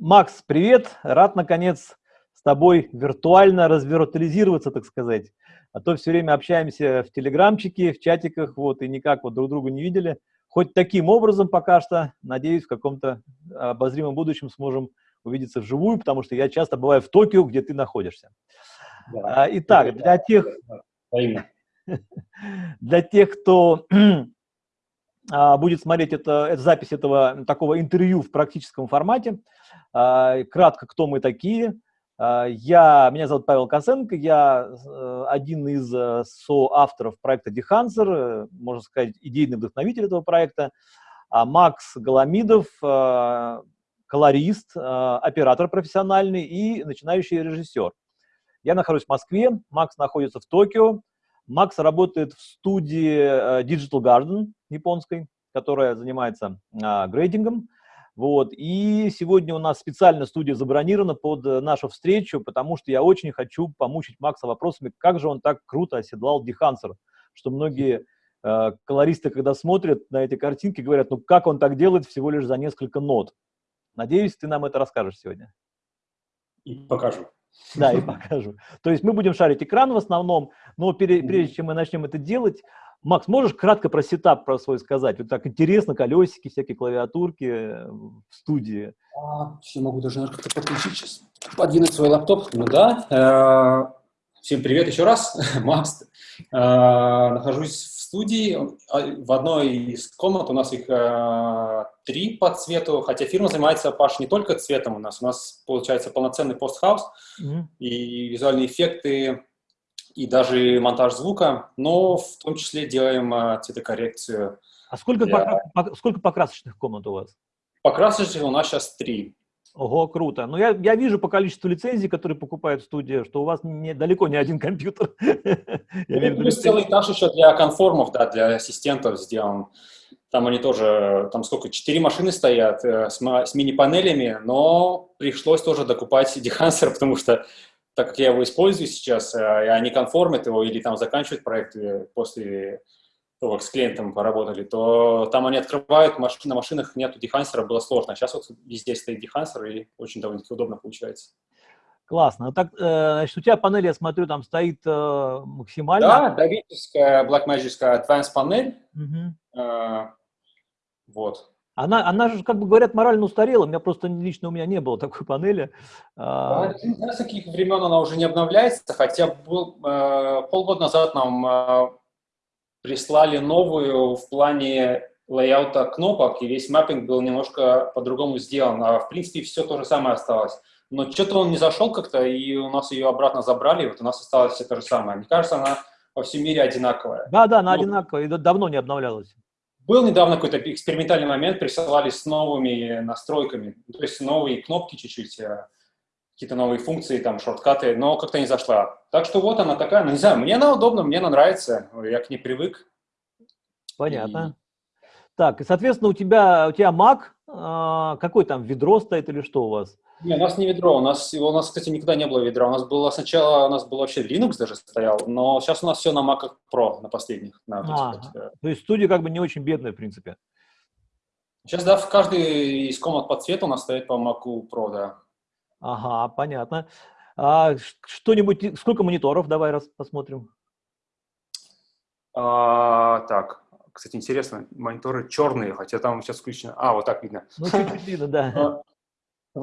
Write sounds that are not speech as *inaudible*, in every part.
Макс, привет! Рад, наконец, с тобой виртуально развиртуализироваться, так сказать. А то все время общаемся в телеграмчике, в чатиках, вот, и никак вот друг друга не видели. Хоть таким образом пока что, надеюсь, в каком-то обозримом будущем сможем увидеться вживую, потому что я часто бываю в Токио, где ты находишься. Да. А, итак, для тех, *laughs* для тех, кто *clears throat* а, будет смотреть это, это запись этого такого интервью в практическом формате, кратко, кто мы такие. А, я, меня зовут Павел Косенко, я э, один из э, соавторов проекта Dehancer, э, можно сказать, идейный вдохновитель этого проекта. А Макс Голомидов, колорист, оператор профессиональный и начинающий режиссер. Я нахожусь в Москве, Макс находится в Токио. Макс работает в студии Digital Garden японской, которая занимается грейдингом. Вот. И сегодня у нас специально студия забронирована под э, нашу встречу, потому что я очень хочу помучить Макса вопросами, как же он так круто оседлал Дихансер, что многие э, колористы, когда смотрят на эти картинки, говорят, ну как он так делает всего лишь за несколько нот. Надеюсь, ты нам это расскажешь сегодня. И покажу. Да, и покажу. То есть мы будем шарить экран в основном, но прежде чем мы начнем это делать, Макс, можешь кратко про сетап про свой сказать? Вот так интересно, колесики, всякие клавиатурки э, в студии. А, все могу даже как-то подключить сейчас, подвинуть свой лаптоп. Ну да. Э, всем привет еще раз, *laughs* Макс. Э, нахожусь в студии. А, в одной из комнат у нас их три по цвету, хотя фирма занимается, Паш, не только цветом у нас. У нас получается полноценный постхаус mm -hmm. и визуальные эффекты и даже монтаж звука, но в том числе делаем а, цветокоррекцию. А сколько, для... покра... сколько покрасочных комнат у вас? Покрасочных у нас сейчас три. Ого, круто. Но я, я вижу по количеству лицензий, которые покупают в студии, что у вас не, далеко не один компьютер. Ну, плюс целый этаж еще для конформов, да, для ассистентов сделан. Там они тоже, там сколько, четыре машины стоят э, с, с мини-панелями, но пришлось тоже докупать *laughs* дехансер, потому что так как я его использую сейчас, и а они конформят его или там заканчивают проект после того, как с клиентом поработали, то там они открывают, маш... на машинах нету дехансера, было сложно. сейчас вот везде стоит дехансер, и очень довольно-таки удобно получается. Классно. Так, э, значит, у тебя панель, я смотрю, там стоит э, максимально. Да, давидовская Blackmagic Advanced панель. Угу. Вот. Она, она же, как бы говорят, морально устарела. У меня просто лично у меня не было такой панели. Да, не знаю, с каких времен она уже не обновляется, хотя был, э, полгода назад нам э, прислали новую в плане лейаута кнопок, и весь маппинг был немножко по-другому сделан. А в принципе все то же самое осталось. Но что-то он не зашел как-то, и у нас ее обратно забрали, и вот у нас осталось все то же самое. Мне кажется, она во всем мире одинаковая. Да, да, она ну, одинаковая, и давно не обновлялась. Был недавно какой-то экспериментальный момент, присылали с новыми настройками, то есть новые кнопки чуть-чуть, э, какие-то новые функции, там, шорткаты, но как-то не зашла. Так что вот она такая, ну не знаю, мне она удобна, мне она нравится, я к ней привык. Понятно. И... Так, соответственно, у тебя, у тебя Mac, а, какой там, ведро стоит или что у вас? Не, у нас не ведро, у нас, у нас, кстати, никогда не было ведра. У нас было сначала, у нас был вообще Linux даже стоял, но сейчас у нас все на Mac Pro, на последних. На, а, вот, э. То есть студия как бы не очень бедная, в принципе. Сейчас, да, в каждой из комнат по цвету у нас стоит по Mac Pro, да. Ага, понятно. А что-нибудь, сколько мониторов, давай раз посмотрим. А, так, кстати, интересно, мониторы черные, хотя там сейчас включено. А, вот так видно. Ну, чуть-чуть видно, да.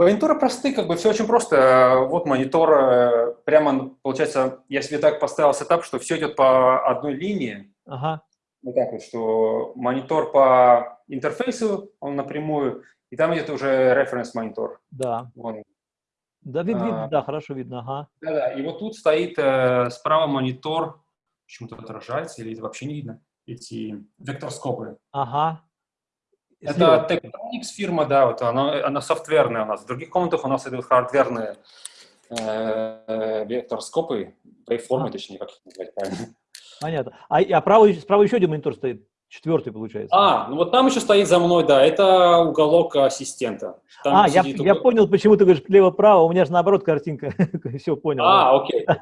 Мониторы простые, как бы все очень просто. Вот монитор, э, прямо, получается, я себе так поставил сетап, что все идет по одной линии. Ага. Вот так вот, что монитор по интерфейсу, он напрямую, и там идет уже референс-монитор. Да. Вон. Да, вид, а, да, хорошо видно, ага. Да-да, и вот тут стоит э, справа монитор, почему-то отражается, или это вообще не видно, эти векторскопы. Ага. Это Tektronix фирма, да, вот она, она софтверная у нас. В других комнатах у нас идут хардверные э, векторскопы, вейформы, а. точнее, как их назвать правильно. Понятно. А, а право, справа еще один монитор стоит? Четвертый, получается. А, ну вот там еще стоит за мной, да, это уголок ассистента. Там а, я, уголок... я понял, почему ты говоришь лево-право, у меня же наоборот картинка. *laughs* Все, понял. А, окей. *laughs*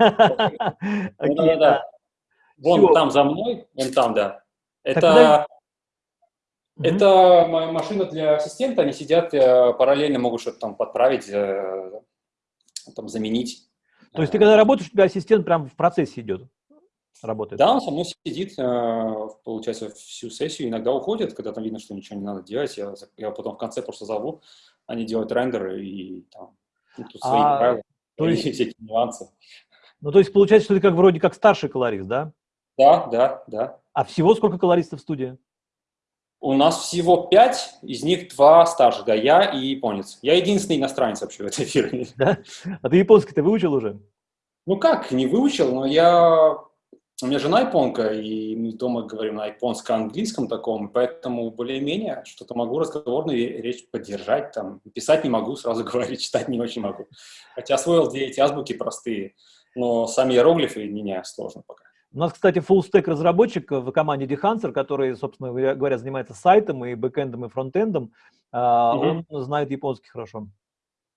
Да-да-да. Вон там за мной, вон там, да. Это Mm -hmm. Это машина для ассистента, они сидят, э, параллельно могут что-то там подправить, э, там заменить. То есть ты когда работаешь, у тебя ассистент прям в процессе идет? работает? Да, он со мной сидит, э, получается, всю сессию, иногда уходит, когда там видно, что ничего не надо делать, я, я потом в конце просто зову, они делают рендеры и там ну, тут свои а, правила, то есть, *laughs* всякие нюансы. Ну, то есть получается, что ты как вроде как старший колорист, да? Да, да, да. А всего сколько колористов в студии? У нас всего пять, из них два старших, да, я и японец. Я единственный иностранец вообще в этой фирме. *laughs* Да? А ты японский ты выучил уже? Ну как, не выучил, но я у меня жена японка, и мы дома говорим на японско-английском таком, поэтому более-менее что-то могу разговорную речь поддержать, там, писать не могу, сразу *laughs* говорить, читать не очень могу. Хотя освоил две эти азбуки простые, но сами иероглифы не сложно пока. У нас, кстати, full-stack разработчик в команде Dehancer, который, собственно говоря, занимается сайтом и бэкэндом, и фронтендом. Угу. Он знает японский хорошо.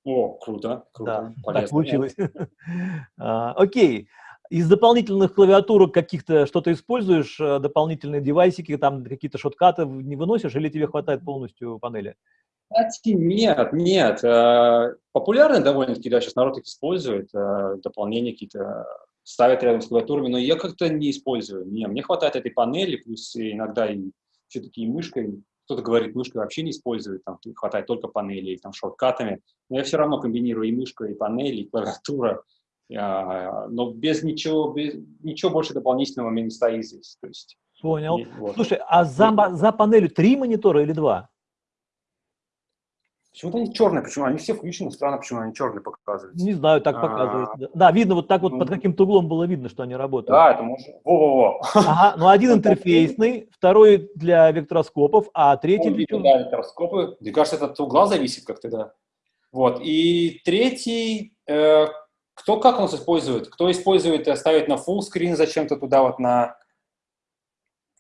О, круто, круто. Да, так получилось. *laughs* А, окей. Из дополнительных клавиатурок каких-то что-то используешь, э, дополнительные девайсики, там какие-то шоткаты не выносишь, или тебе хватает полностью панели? Кстати, нет, нет. Э, популярны довольно-таки, да, сейчас народ их использует, э, дополнения какие-то ставят рядом с клавиатурами, но я как-то не использую. Не, мне хватает этой панели, плюс иногда и все-таки и мышкой. Кто-то говорит, мышкой вообще не использует, там хватает только панели, там шорткатами. Но я все равно комбинирую и мышку, и панели, и клавиатура. А, но без ничего, без, ничего больше дополнительного мне не стоит здесь. То есть, Понял. И, вот. Слушай, а за, за панелью три монитора или два? Почему-то они черные, почему? Они все включены, странно, почему они черные показывают. Не знаю, так показывают. А, да, видно, вот так вот ну, под каким-то углом было видно, что они работают. Да, это можно. Во-во-во. Ага, ну один *laughs* интерфейсный, второй для вектороскопов, а третий чего? Да, вектороскопы. Мне кажется, это от угла зависит как-то, да. Вот, и третий, э, кто как нас использует? Кто использует, э, ставит на full screen зачем-то туда вот на...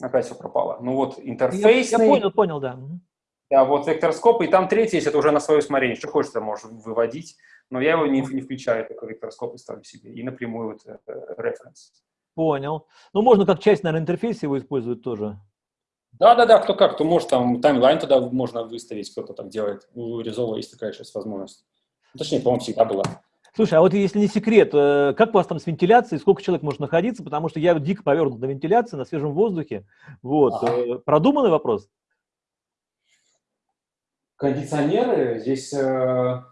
Опять все пропало. Ну вот интерфейсный. Я, я понял, понял, да. Да, вот вектороскоп, и там третий есть, это уже на свое усмотрение. Что хочешь, ты можешь выводить, но я его не, не включаю, такой вектороскоп и ставлю себе. И напрямую вот референс. Э, понял. Ну, можно как часть, наверное, интерфейса его использовать тоже. Да-да-да, кто как, кто может, там таймлайн туда можно выставить, кто-то так делает. У Resolve есть такая сейчас возможность. Точнее, по-моему, всегда была. Слушай, а вот если не секрет, э, как у вас там с вентиляцией, сколько человек может находиться? Потому что я дико повернут на вентиляции, на свежем воздухе. Вот. Ага. Э, продуманный вопрос? Кондиционеры здесь, э,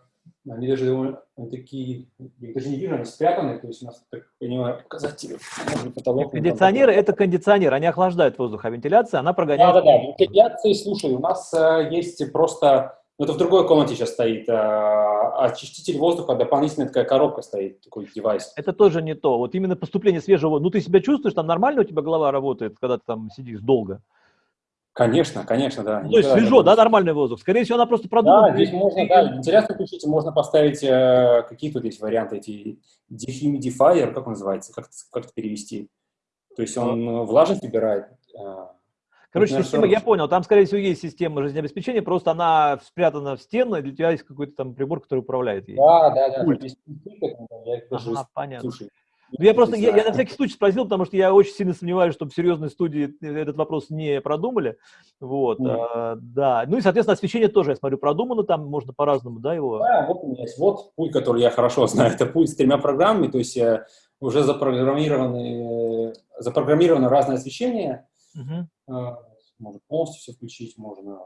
они даже они такие, я даже не вижу, они спрятаны, то есть у нас, так понимаю, показатели. Потолок, кондиционеры – это кондиционер, они охлаждают воздух, а вентиляция, она прогоняет. Да-да-да, вентиляции, слушай, у нас есть просто ну, это в другой комнате сейчас стоит. А, очиститель воздуха, дополнительная такая коробка стоит, такой девайс. Это тоже не то. Вот именно поступление свежего... Ну, ты себя чувствуешь, там нормально у тебя голова работает, когда ты там сидишь долго? Конечно, конечно, да. Ну, то есть свежо, да, нормальный воздух? Скорее всего, она просто продумана. Да, здесь можно, да, вентиляцию включить, можно поставить, э, какие тут есть варианты, эти dehumidifier, как он называется, как, как это перевести? То есть он э, влажность выбирает, э, Короче, система, я понял, там, скорее всего, есть система жизнеобеспечения, просто она спрятана в стену, и для тебя есть какой-то там прибор, который управляет ей. Да, да, да. Пульт. Я ага, понятно. Слушай, я просто, я, я на всякий случай спросил, потому что я очень сильно сомневаюсь, что в серьезной студии этот вопрос не продумали. Вот, mm. а, да. Ну и, соответственно, освещение тоже, я смотрю, продумано, там можно по-разному, да, его? Да, вот у меня есть вот пульт, который я хорошо *laughs* знаю, это пульт с тремя программами, то есть э, уже запрограммированы, запрограммировано разное освещение, Угу. Можно полностью все включить, можно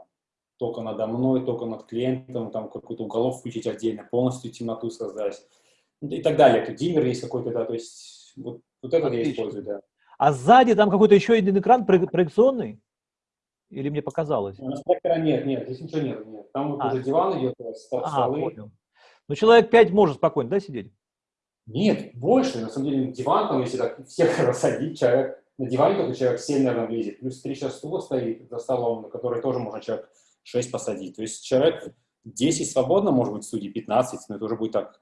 только надо мной, только над клиентом, там какой-то уголок включить отдельно, полностью темноту создать и так далее. Тут диммер есть какой-то, да, то есть вот, вот это Отлично. я использую, да. А сзади там какой-то еще один экран проекционный? Или мне показалось? У нас проектора нет, нет, здесь ничего нет, нет. Там а. уже диван идет, столы. А, понял. Ну, человек 5 может спокойно, да, сидеть? Нет, больше. На самом деле, диван, там, если так всех *laughs* рассадить, человек на диване только человек 7, наверное, влезет. Плюс 3 сейчас стула стоит за столом, на который тоже можно человек 6 посадить. То есть человек 10 свободно, может быть, в студии 15, но это уже будет так.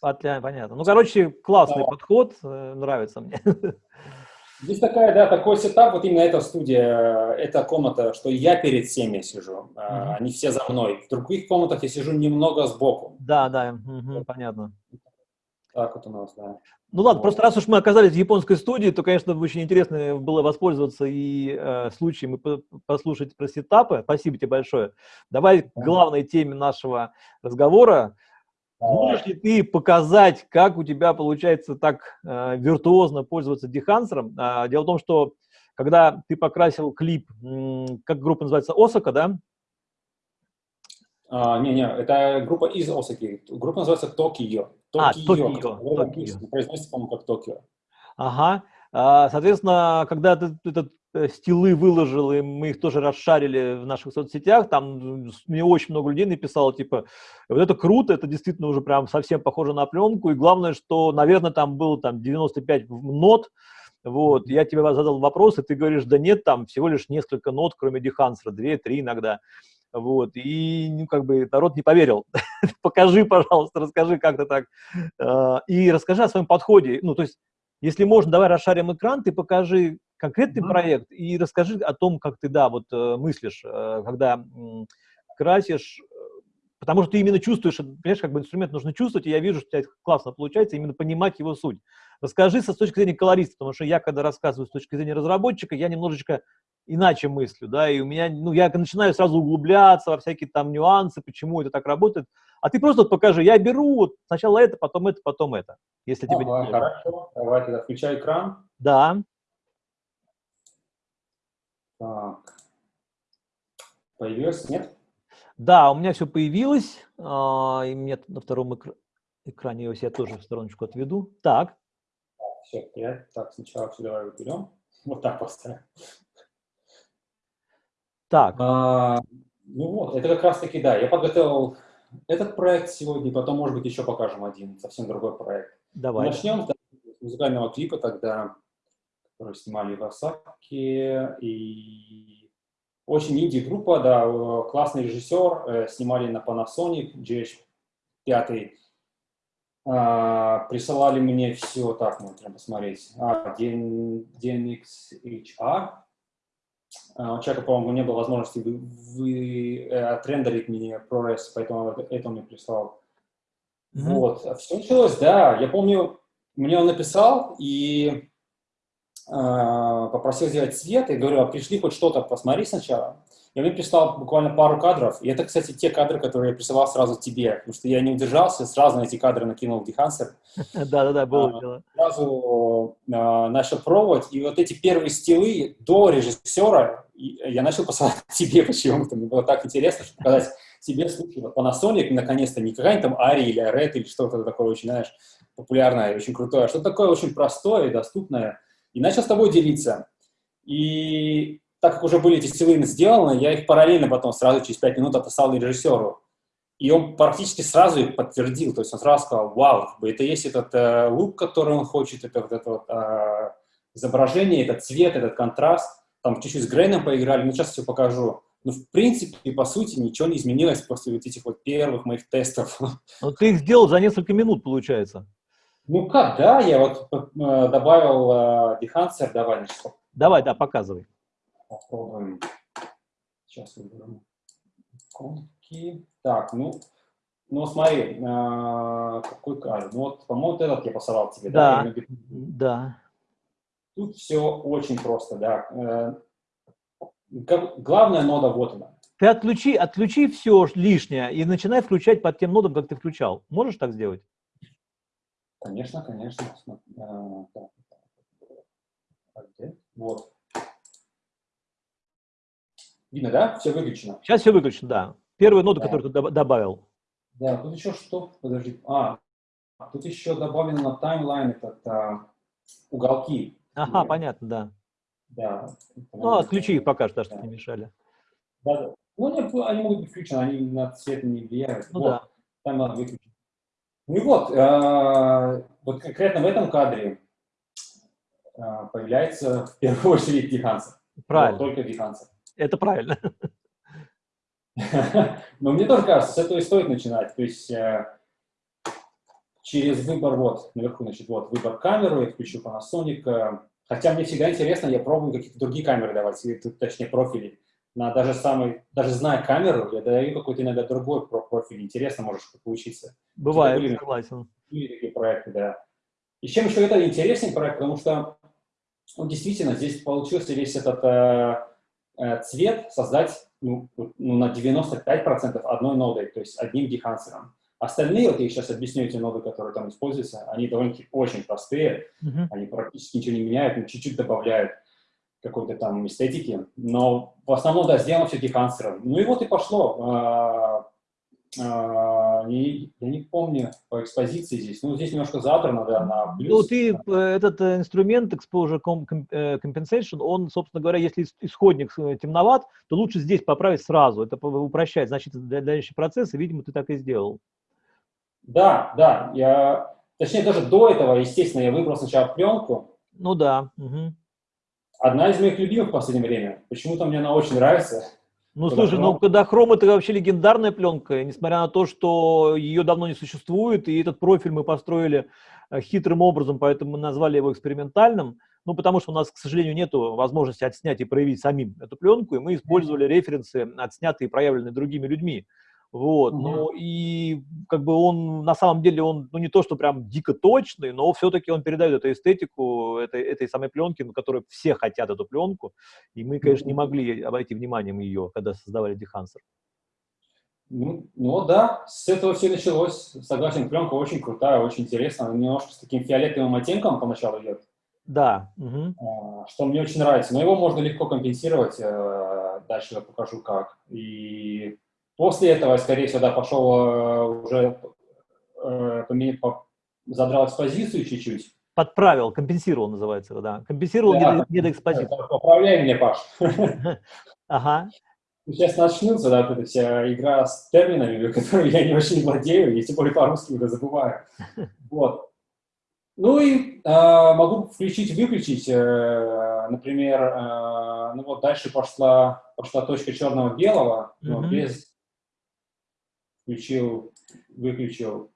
Понятно. Ну, короче, классный да. подход, э, нравится мне. *laughs* Здесь такая, да, такой сетап, вот именно эта студия, эта комната, что я перед всеми сижу, mm -hmm. они все за мной. В других комнатах я сижу немного сбоку. Да, да, угу, понятно. Так вот у нас, да. Ну ладно, вот. просто раз уж мы оказались в японской студии, то, конечно, очень интересно было воспользоваться и э, случаем и послушать про сетапы. Спасибо тебе большое. Давай к главной теме нашего разговора. Можешь ли ты показать, как у тебя получается так э, виртуозно пользоваться дехансером? Э, дело в том, что когда ты покрасил клип, как группа называется, Осака, да? А, не, не, это группа из Осаки. Группа называется Токио. А, Токио. Произносится, по-моему, как Токио. Ага. А, соответственно, когда ты этот стилы выложил, и мы их тоже расшарили в наших соцсетях, там мне очень много людей написало, типа, вот это круто, это действительно уже прям совсем похоже на пленку, и главное, что, наверное, там было там 95 нот, вот, я тебе задал вопрос, и ты говоришь, да нет, там всего лишь несколько нот, кроме дехансера, две-три иногда. Вот, и, ну, как бы, народ не поверил. *laughs* Покажи, пожалуйста, расскажи, как то так. А, и расскажи о своем подходе. Ну, то есть, если можно, давай расшарим экран, ты покажи конкретный mm-hmm. проект и расскажи о том, как ты, да, вот э, мыслишь, э, когда красишь, потому что ты именно чувствуешь, понимаешь, как бы инструмент нужно чувствовать, и я вижу, что у тебя классно получается, именно понимать его суть. Расскажи со с точки зрения колориста, потому что я, когда рассказываю с точки зрения разработчика, я немножечко иначе мыслю, да, и у меня, ну, я начинаю сразу углубляться во всякие там нюансы, почему это так работает, а ты просто вот покажи, я беру вот сначала это, потом это, потом это, если тебе не Хорошо, давай тогда включай экран. Да. Так. Появилось, нет? Да, у меня все появилось, а, и мне на втором экр... экране я себя тоже в стороночку отведу. Так. Все, я так сначала все давай уберем. Вот так поставим. Так. А, ну вот, это как раз таки, да, я подготовил этот проект сегодня, потом, может быть, еще покажем один, совсем другой проект. Давай. Начнем с музыкального клипа тогда, который снимали в Осаке, и очень инди-группа, да, классный режиссер, э, снимали на Panasonic GH5, а, присылали мне все, так, можно посмотреть, а, DNXHR, а, у человека, по-моему, не было возможности вы, вы, э, отрендерить мне ProRes, поэтому это он мне прислал. Mm -hmm. Вот. Все началось, да. Я помню, мне он написал и э, попросил сделать цвет. И говорю, а пришли хоть что-то, посмотри сначала. Я мне прислал буквально пару кадров. И это, кстати, те кадры, которые я присылал сразу тебе, потому что я не удержался, сразу на эти кадры накинул в Dehuncer. *laughs* Да-да-да, было дело. Сразу а, начал пробовать, и вот эти первые стилы до режиссера я начал посылать *laughs* тебе почему-то. Мне было так интересно, чтобы показать тебе случай. Вот Panasonic, наконец-то, не какая-нибудь там Ари или Red или что-то такое очень, знаешь, популярное, очень крутое, а что-то такое очень простое и доступное. И начал с тобой делиться. И так как уже были эти стилы сделаны, я их параллельно потом сразу через пять минут отослал режиссеру. И он практически сразу их подтвердил, то есть он сразу сказал, вау, это есть этот э, лук, который он хочет, это вот это вот, э, изображение, этот цвет, этот контраст. Там чуть-чуть с Грейном поиграли, но сейчас все покажу. Но в принципе, по сути, ничего не изменилось после вот этих вот первых моих тестов. Но ты их сделал за несколько минут, получается. Ну как, да, я вот э, добавил э, Dehancer, давай, значит. Давай, да, показывай. Попробуем. Сейчас выберем иконки. Так, ну, ну смотри, э, какой кадр. Ну вот, по-моему, вот этот я посылал тебе, да? Да, да. Тут все очень просто, да. Э, главная нода вот она. Ты отключи, отключи все лишнее и начинай включать под тем нодом, как ты включал. Можешь так сделать? Конечно, конечно. Э, вот. Видно, да? Все выключено. Сейчас все выключено, да. Первую ноду, да. которую ты добавил. Да, тут еще что? Подожди. А, тут еще добавлено на таймлайн этот а, уголки. Ага, Нет. понятно, да. Да. Ну, отключи их пока что, чтобы да. не мешали. Да, да. Ну, нет, они могут быть включены, они на цвет не влияют. Ну, вот, да. Выключить. Ну и вот, э, вот конкретно в этом кадре э, появляется в первую очередь Дихансер. Правильно. Вот, только Дихансер. Это правильно. *laughs* Но мне тоже кажется, с этого и стоит начинать. То есть э, через выбор, вот, наверху, значит, вот, выбор камеры, я включу Panasonic. Э, хотя мне всегда интересно, я пробую какие-то другие камеры давать, точнее, профили. На даже самый, даже зная камеру, я даю какой-то иногда другой профиль. Интересно можешь поучиться. Бывает, были, согласен. Были такие проекты, да. И чем еще это интереснее проект, потому что ну, действительно здесь получился весь этот э, э, цвет создать ну, ну, на 95% одной нодой, то есть одним дехансером. Остальные, вот я сейчас объясню эти ноды, которые там используются, они довольно-таки очень простые, uh -huh. они практически ничего не меняют, но чуть-чуть добавляют какой-то там эстетики, но в основном, да, сделано все дехансером. Ну и вот и пошло. А, а, не, я не помню по экспозиции здесь, ну здесь немножко задрано, да, на плюс. Ну ты, э, этот э, инструмент Exposure э, Compensation, он, собственно говоря, если исходник темноват, то лучше здесь поправить сразу, это упрощает, значит, дальнейший процесс, и, видимо, ты так и сделал. Да, да, я, точнее, даже до этого, естественно, я выбрал сначала пленку. Ну да. Угу. Одна из моих любимых в последнее время. Почему-то мне она очень нравится. Ну, слушай, ну, когда хром это вообще легендарная пленка, несмотря на то, что ее давно не существует, и этот профиль мы построили э, хитрым образом, поэтому мы назвали его экспериментальным, ну, потому что у нас, к сожалению, нет возможности отснять и проявить самим эту пленку, и мы использовали референсы, отснятые и проявленные другими людьми. Вот, угу. ну и как бы он на самом деле он ну не то что прям дико точный, но все-таки он передает эту эстетику этой этой самой пленки, на которой все хотят эту пленку, и мы, конечно, не могли обойти вниманием ее, когда создавали Дехансер. Ну, ну да, с этого все началось. Согласен, пленка очень крутая, очень интересная, немножко с таким фиолетовым оттенком поначалу идет. Да. Угу. Что мне очень нравится, но его можно легко компенсировать. Э, дальше я покажу как. И После этого, скорее всего, да, пошел э, уже, э, задрал экспозицию чуть-чуть. Подправил, компенсировал называется, да. Компенсировал да, недоэкспозицию. Поправляй меня, Паш. *laughs* Ага. Сейчас начнется, да, эта вся игра с терминами, *laughs* которыми я не очень владею, и тем более по-русски уже забываю. *laughs* Вот. Ну и э, могу включить-выключить, э, например, э, ну вот дальше пошла, пошла точка черного-белого, mm -hmm. без включил, выключил,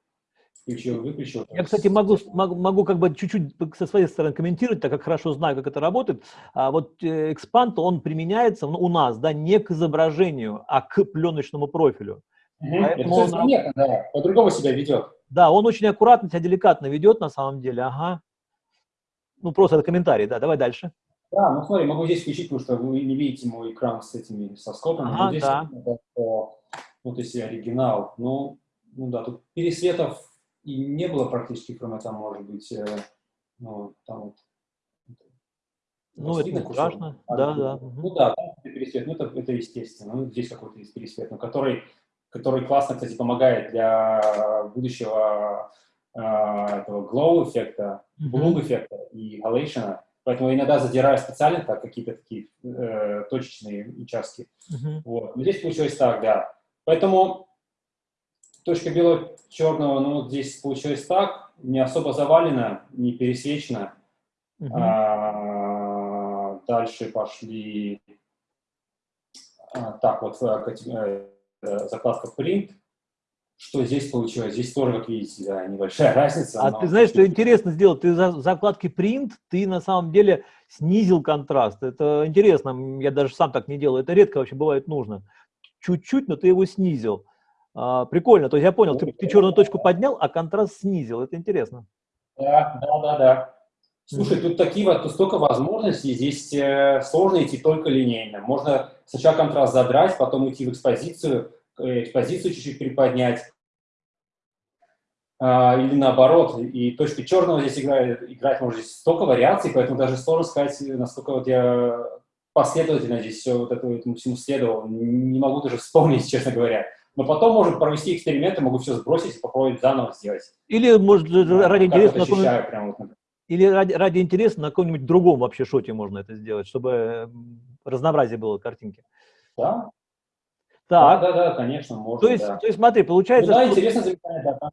включил, выключил. Я, кстати, могу, могу, могу как бы чуть-чуть со своей стороны комментировать, так как хорошо знаю, как это работает. А вот экспант, он применяется ну, у нас, да, не к изображению, а к пленочному профилю. Угу. это он, заметно, да, по-другому себя ведет. Да, он очень аккуратно себя деликатно ведет на самом деле, ага. Ну, просто это комментарий, да, давай дальше. Да, ну смотри, могу здесь включить, потому что вы не видите мой экран с этими соскопами. Ага, здесь да. Это, вот если оригинал. Ну, ну да, тут пересветов и не было практически, кроме там, может быть, э, ну, там вот. Ну, это не страшно, а, да, да. Ну да, пересвет, ну это, это естественно. Ну, здесь какой-то есть пересвет, но который, который классно, кстати, помогает для будущего э, этого glow эффекта, bloom эффекта и halation. Поэтому иногда задираю специально так какие-то такие э, точечные участки. Uh -huh. Вот. Но здесь получилось так, да. Поэтому точка белого черного, ну, вот здесь получилось так, не особо завалено, не пересечено. Угу. А, дальше пошли, а, так вот, э, э, закладка print. Что здесь получилось? Здесь тоже, как видите, да, небольшая *laughs* разница. А но... ты знаешь, что интересно сделал? Ты за закладки print, ты на самом деле снизил контраст. Это интересно, я даже сам так не делаю. Это редко вообще бывает нужно чуть-чуть, но ты его снизил. А, прикольно, то есть я понял, ты, ты черную точку поднял, а контраст снизил, это интересно. Да, да, да, да. Слушай, mm -hmm. тут такие тут столько возможностей, здесь э, сложно идти только линейно. Можно сначала контраст задрать, потом уйти в экспозицию, э, экспозицию чуть-чуть приподнять, а, или наоборот, и точка черного здесь играет, играть может здесь столько вариаций, поэтому даже сложно сказать, насколько вот я последовательно здесь все вот это, этому всему следовал. Не могу даже вспомнить, *laughs* честно говоря. Но потом можно провести эксперименты, могу все сбросить и попробовать заново сделать. Или, может, ради интереса... На вот, или ради, ради интереса на каком-нибудь другом вообще шоте можно это сделать, чтобы разнообразие было картинки. Да. Так. Да, да, да, конечно, можно. То есть, да. то есть смотри, получается... Ну, да, что... интересно да.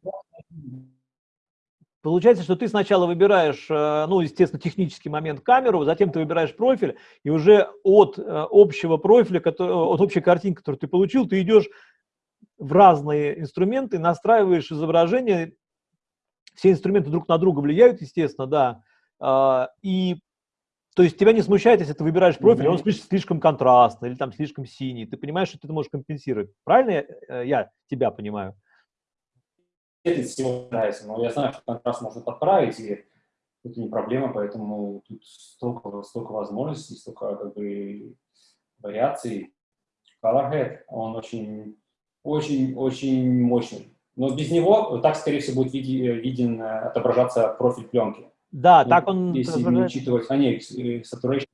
Получается, что ты сначала выбираешь, э, ну, естественно, технический момент камеру, затем ты выбираешь профиль, и уже от э, общего профиля, от общей картинки, которую ты получил, ты идешь в разные инструменты, настраиваешь изображение, все инструменты друг на друга влияют, естественно, да, а, и То есть тебя не смущает, если ты выбираешь профиль, mm-hmm. он слишком контрастный или там слишком синий. Ты понимаешь, что ты это можешь компенсировать. Правильно я, э, я тебя понимаю? Это всего нравится, но я знаю, что контраст можно подправить, и это не проблема, поэтому тут столько, столько возможностей, столько как бы вариаций. Colorhead, он очень, очень, очень мощный. Но без него так, скорее всего, будет виден, э, отображаться профиль пленки. Да, ну, так он... Если не учитывать, а не, э, saturation.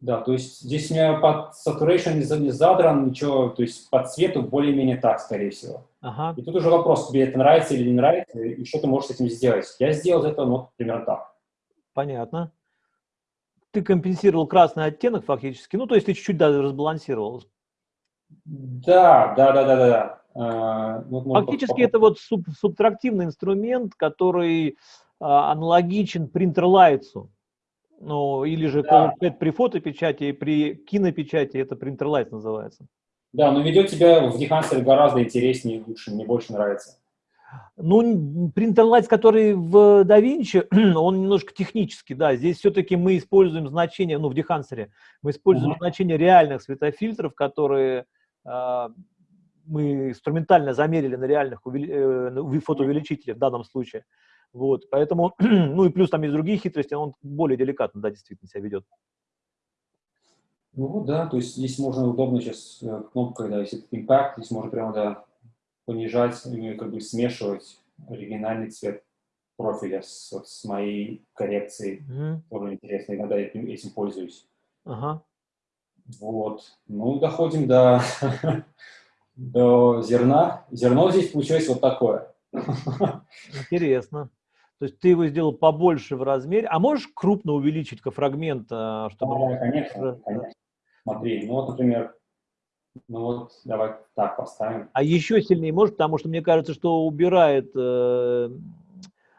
Да, то есть здесь у меня под saturation не задран, ничего, то есть по цвету более-менее так, скорее всего. Ага. И тут уже вопрос, тебе это нравится или не нравится, и что ты можешь с этим сделать. Я сделал это, ну, примерно так. Понятно. Ты компенсировал красный оттенок фактически, ну, то есть ты чуть-чуть даже разбалансировал. Да, да, да, да, да. А, ну, Фактически это вот суб, субтрактивный инструмент, который а, аналогичен принтерлайтсу. Ну, или же да. при фотопечати при кинопечати это принтерлайт называется. Да, но ведет тебя в Дехансере гораздо интереснее и лучше, мне больше нравится. Ну, принтерлайт, который в DaVinci, *clears throat* он немножко технический, да. Здесь все-таки мы используем значение, ну, в Дехансере, мы используем uh -huh. значение реальных светофильтров, которые э, мы инструментально замерили на реальных э, фотоувеличителях в данном случае. Вот, поэтому, *clears throat* ну и плюс там есть другие хитрости, он более деликатно, да, действительно себя ведет. Ну да, то есть здесь можно удобно сейчас э, кнопкой, да, если Impact, здесь можно прямо, да, понижать, как бы смешивать оригинальный цвет профиля с, вот, с моей коррекцией. Mm -hmm. Тоже интересно, иногда я этим, этим пользуюсь. Ага. Вот. Ну, доходим до *laughs* до зерна. Зерно здесь получилось вот такое. Интересно. То есть ты его сделал побольше в размере. А можешь крупно увеличить фрагмент? А, чтобы... Да, конечно, конечно. Смотри, ну вот, например, ну вот, давай так поставим. А еще сильнее может, потому что мне кажется, что убирает... Э,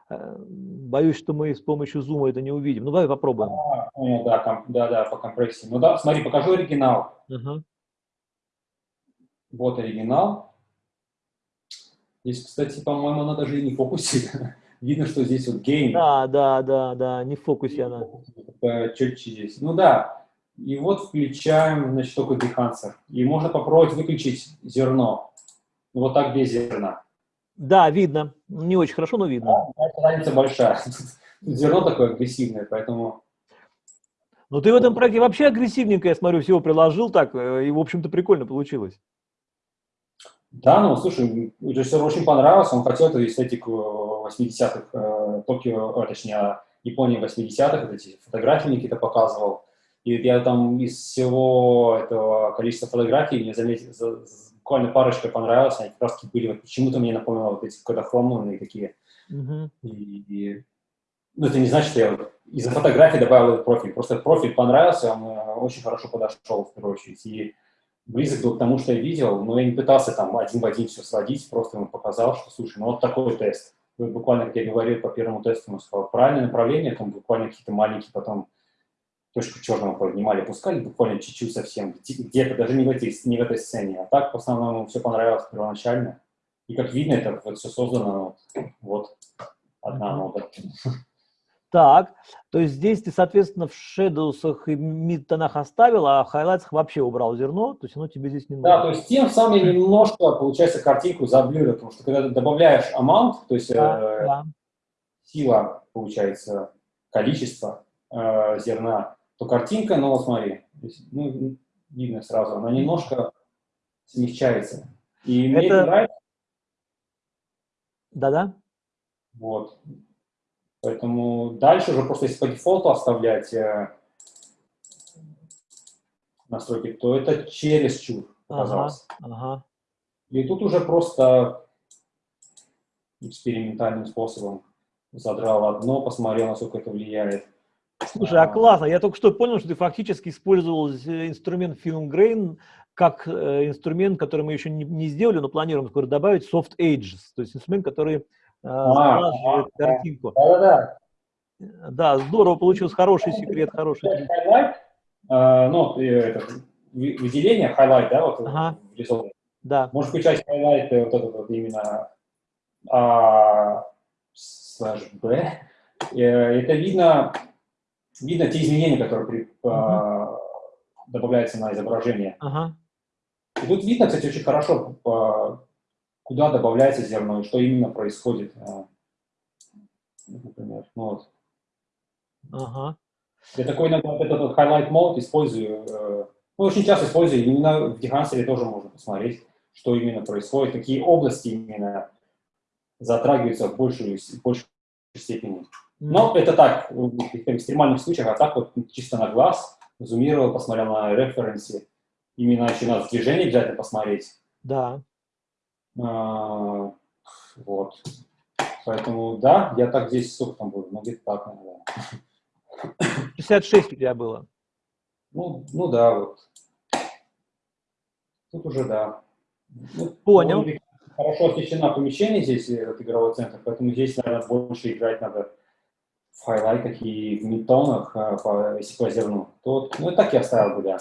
э, боюсь, что мы с помощью зума это не увидим. Ну, давай попробуем. А, ну, да, ком, да, да, по компрессии. Ну да, смотри, покажу оригинал. Uh вот оригинал. Здесь, кстати, по-моему, она даже и не в фокусе. *laughs* Видно, что здесь вот гейм. Да, да, да, да, не в фокусе она. Чуть здесь. Ну да. И вот включаем, значит, только дехансер. И можно попробовать выключить зерно. Ну, вот так без зерна. Да, видно. Не очень хорошо, но видно. Да, разница большая. *laughs* Зерно такое агрессивное, поэтому... Ну, ты в этом проекте вообще агрессивненько, я смотрю, всего приложил так, э, и, в общем-то, прикольно получилось. Да, ну, слушай, режиссеру очень понравилось, он хотел эту эстетику 80-х, э, Токио, э, точнее, Японии 80-х, эти фотографии какие-то показывал. И я там из всего этого количества фотографий, мне заметил, буквально парочка понравилась, они как раз были, вот, почему-то мне напомнило вот эти кодохромные такие. Mm-hmm. И, и, ну, это не значит, что я вот из-за фотографий добавил этот профиль, просто профиль понравился, он э, очень хорошо подошел, в первую очередь. И близок был к тому, что я видел, но я не пытался там один в один все сводить, просто ему показал, что, слушай, ну вот такой тест. Вот буквально, как я говорил по первому тесту, он сказал, правильное направление, там буквально какие-то маленькие потом точку черного поднимали, пускали буквально чуть-чуть совсем, где-то, даже не в, этой, не в этой сцене. А так, в основном, все понравилось первоначально. И как видно, это вот все создано, вот, одна нода. Так, то есть здесь ты, соответственно, в шедоусах и мид-тонах оставил, а в хайлайтсах вообще убрал зерно, то есть оно тебе здесь не нужно. Да, то есть тем самым я немножко, получается, картинку заблюрил, потому что когда ты добавляешь amount, то есть да, э, да. сила, получается, количество э, зерна, то картинка, ну вот смотри, здесь, ну, видно сразу, она немножко смягчается. И мне это нравится. Да-да. Вот. Поэтому дальше уже просто если по дефолту оставлять э, настройки, то это через чур оказалось. Ага, ага. И тут уже просто экспериментальным способом задрал одно, посмотрел, насколько это влияет. Слушай, а, а классно. Я только что понял, что ты фактически использовал инструмент Film Grain как э, инструмент, который мы еще не, не сделали, но планируем скоро добавить, Soft Ages, то есть инструмент, который а, а, картинку. Да-да-да. Да, здорово, получился хороший секрет, хороший. Highlight, uh, ну, это, выделение, highlight, да, вот ага. рисован. Да. Можешь включать highlight э, вот этот вот именно а, слэш B. Э, это видно видно те изменения, которые при, uh-huh. добавляются на изображение. Uh-huh. И тут видно, кстати, очень хорошо, куда добавляется зерно и что именно происходит. А, например, ну вот. Ага. Я такой иногда вот этот highlight mode использую, э, ну, очень часто использую, именно в Дехансере тоже можно посмотреть, что именно происходит, какие области именно затрагиваются в большей, в большей степени. Но это так, в экстремальных случаях, а так вот чисто на глаз, зумировал, посмотрел на референсе, именно еще надо движение обязательно посмотреть. Да. А, вот. Поэтому, да, я так здесь, сколько там было, ну, где-то так, наверное. 66 у тебя было. Ну, ну да, вот. Тут уже да. Ну, Понял. Хорошо освещено помещение здесь, этот игровой центр, поэтому здесь, наверное, больше играть надо в хайлайтах и в мидтонах, а, по, если по зерну. То, ну, и так я оставил бы, да.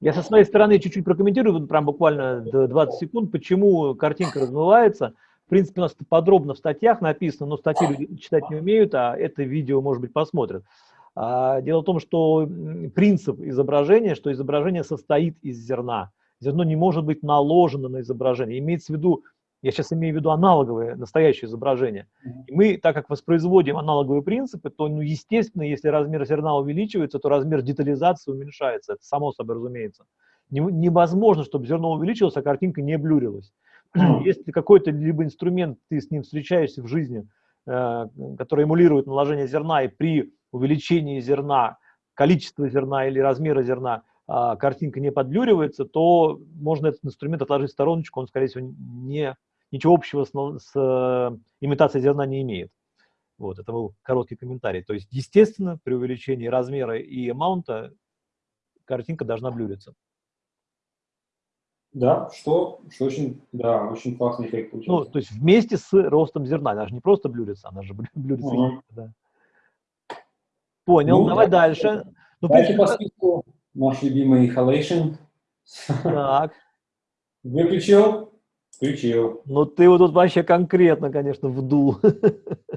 Я со своей стороны чуть-чуть прокомментирую, прям буквально 20 секунд, почему картинка размывается. В принципе, у нас подробно в статьях написано, но статьи люди читать не умеют, а это видео, может быть, посмотрят. А, дело в том, что принцип изображения, что изображение состоит из зерна. Зерно не может быть наложено на изображение. Имеется в виду, я сейчас имею в виду аналоговое, настоящее изображение. И мы, так как воспроизводим аналоговые принципы, то, ну, естественно, если размер зерна увеличивается, то размер детализации уменьшается. Это само собой разумеется. Невозможно, чтобы зерно увеличилось, а картинка не блюрилась. Если какой-то либо инструмент, ты с ним встречаешься в жизни, э, который эмулирует наложение зерна, и при увеличении зерна, количества зерна или размера зерна а, картинка не подблюривается, то можно этот инструмент отложить в стороночку, он, скорее всего, не, ничего общего с, с э, имитацией зерна не имеет. Вот, это был короткий комментарий. То есть, естественно, при увеличении размера и маунта картинка должна блюриться. Да, что, что очень, да, очень классный эффект получается. Ну, то есть вместе с ростом зерна, она же не просто блюрится, она же блюрится. Угу. Да. Понял, ну, давай да, дальше. Ну, дальше по списку наш любимый Halation. Так. Выключил? Включил. Ну, ты вот тут вообще конкретно, конечно, вдул. *laughs*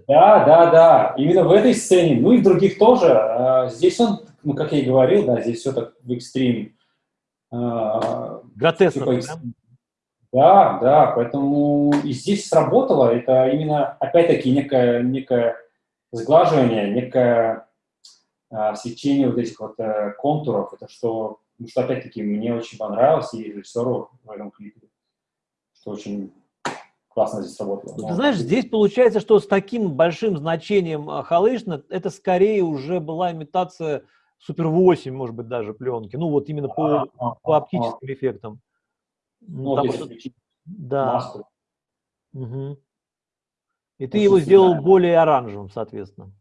Да, да, да. Именно в этой сцене, ну и в других тоже. А, здесь он, ну, как я и говорил, да, здесь все так в экстрим. А, Гротескно, типа, да? Да, поэтому и здесь сработало. Это именно, опять-таки, некое, некое сглаживание, некое а, свечение вот этих вот э, контуров, это что, ну, что опять-таки мне очень понравилось и режиссеру в этом клипе, что очень классно здесь сработало. Ты знаешь, здесь получается, что с таким большим значением Халышна это скорее уже была имитация Супер 8, может быть, даже пленки, ну вот именно по, а, по оптическим а, эффектам. Ну, Там вот, да. Угу. И ты его сделал более оранжевым, соответственно.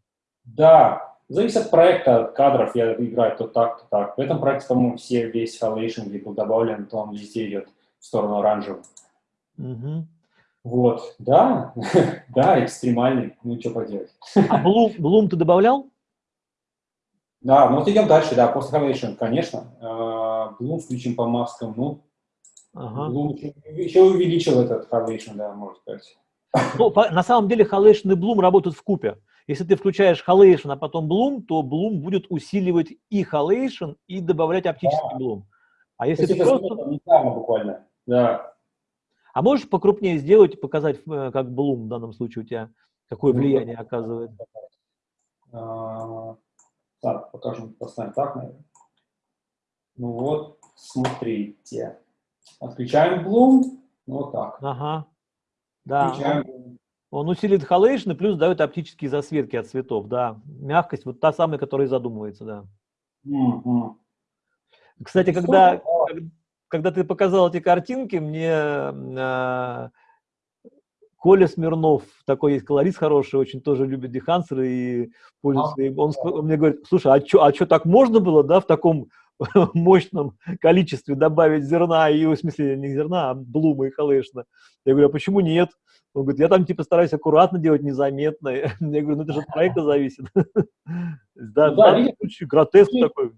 Да, Зависит от проекта, от кадров, я играю то так, то так. В этом проекте, по-моему, все, весь Halation, где был добавлен, то он везде идет в сторону оранжевого. Угу. Вот, да, *laughs* да, экстремальный, ну что поделать. А Bloom, Bloom ты добавлял? Да, ну вот идем дальше, да, после Halation, конечно. Bloom а, включим по маскам, ну, ага. Bloom еще, увеличил этот Halation, да, можно сказать. Ну, по, на самом деле Halation и Bloom работают в купе. Если ты включаешь Halation, а потом Bloom, то Bloom будет усиливать и Halation, и добавлять оптический да. Bloom. А если ты просто... буквально, да. А можешь покрупнее сделать и показать, э, как Bloom в данном случае у тебя, какое ну, влияние ну, оказывает? А, так, покажем, поставим так, наверное. Ну вот, смотрите. Отключаем Bloom, ну вот так. Ага, да. Он усилит халейшн и плюс дает оптические засветки от цветов, да. Мягкость, вот та самая, которая задумывается, да. Mm -hmm. Кстати, когда, когда ты показал эти картинки, мне э, Коля Смирнов, такой есть колорист хороший, очень тоже любит дехансеры и пользуется им. Он, он мне говорит, слушай, а что а чё, так можно было, да, в таком *laughs* мощном количестве добавить зерна, и в смысле не зерна, а блума и халешна. Я говорю, а почему нет? Он говорит, я там типа стараюсь аккуратно делать, незаметно. *laughs* Я говорю, ну это же от проекта зависит. *laughs* Да, ну да, видишь, гротеск такой.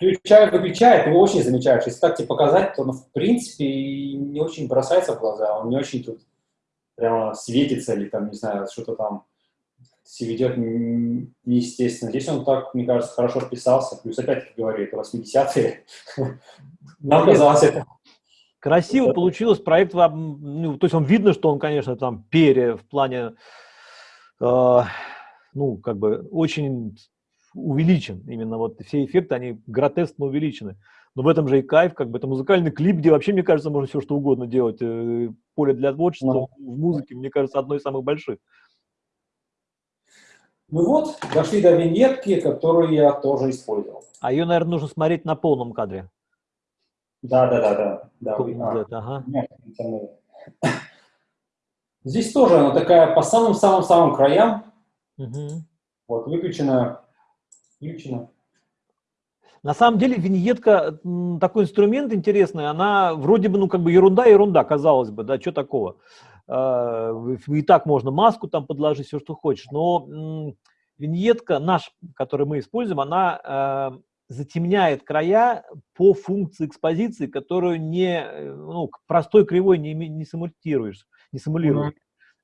Включает, выключает, его очень замечаешь. Если так тебе показать, то, ну, в принципе, не очень бросается в глаза, он не очень тут прямо светится или там, не знаю, что-то там себя ведет неестественно. Здесь он так, мне кажется, хорошо вписался. Плюс, опять-таки говорю, это 80-е. *laughs* Нам казалось это... Красиво получилось, проект, ну, то есть он видно, что он, конечно, там пере в плане, э, ну, как бы очень увеличен. Именно вот все эффекты, они гротескно увеличены. Но в этом же и кайф, как бы это музыкальный клип, где вообще, мне кажется, можно все что угодно делать. Э, поле для творчества no. в музыке, мне кажется, одно из самых больших. Ну вот, дошли до виньетки, которую я тоже использовал. А ее, наверное, нужно смотреть на полном кадре. Да, да, да, да. да. А, ага. Здесь тоже она такая по самым-самым-самым краям. Угу. Вот, выключена, включена. На самом деле виньетка, такой инструмент интересный, она вроде бы, ну, как бы ерунда, ерунда, казалось бы, да, что такого. А, и так можно маску там подложить, все, что хочешь, но виньетка наш, который мы используем, она а, затемняет края по функции экспозиции, которую не, ну, простой кривой не, не симулируешь, не симулируешь. Mm -hmm.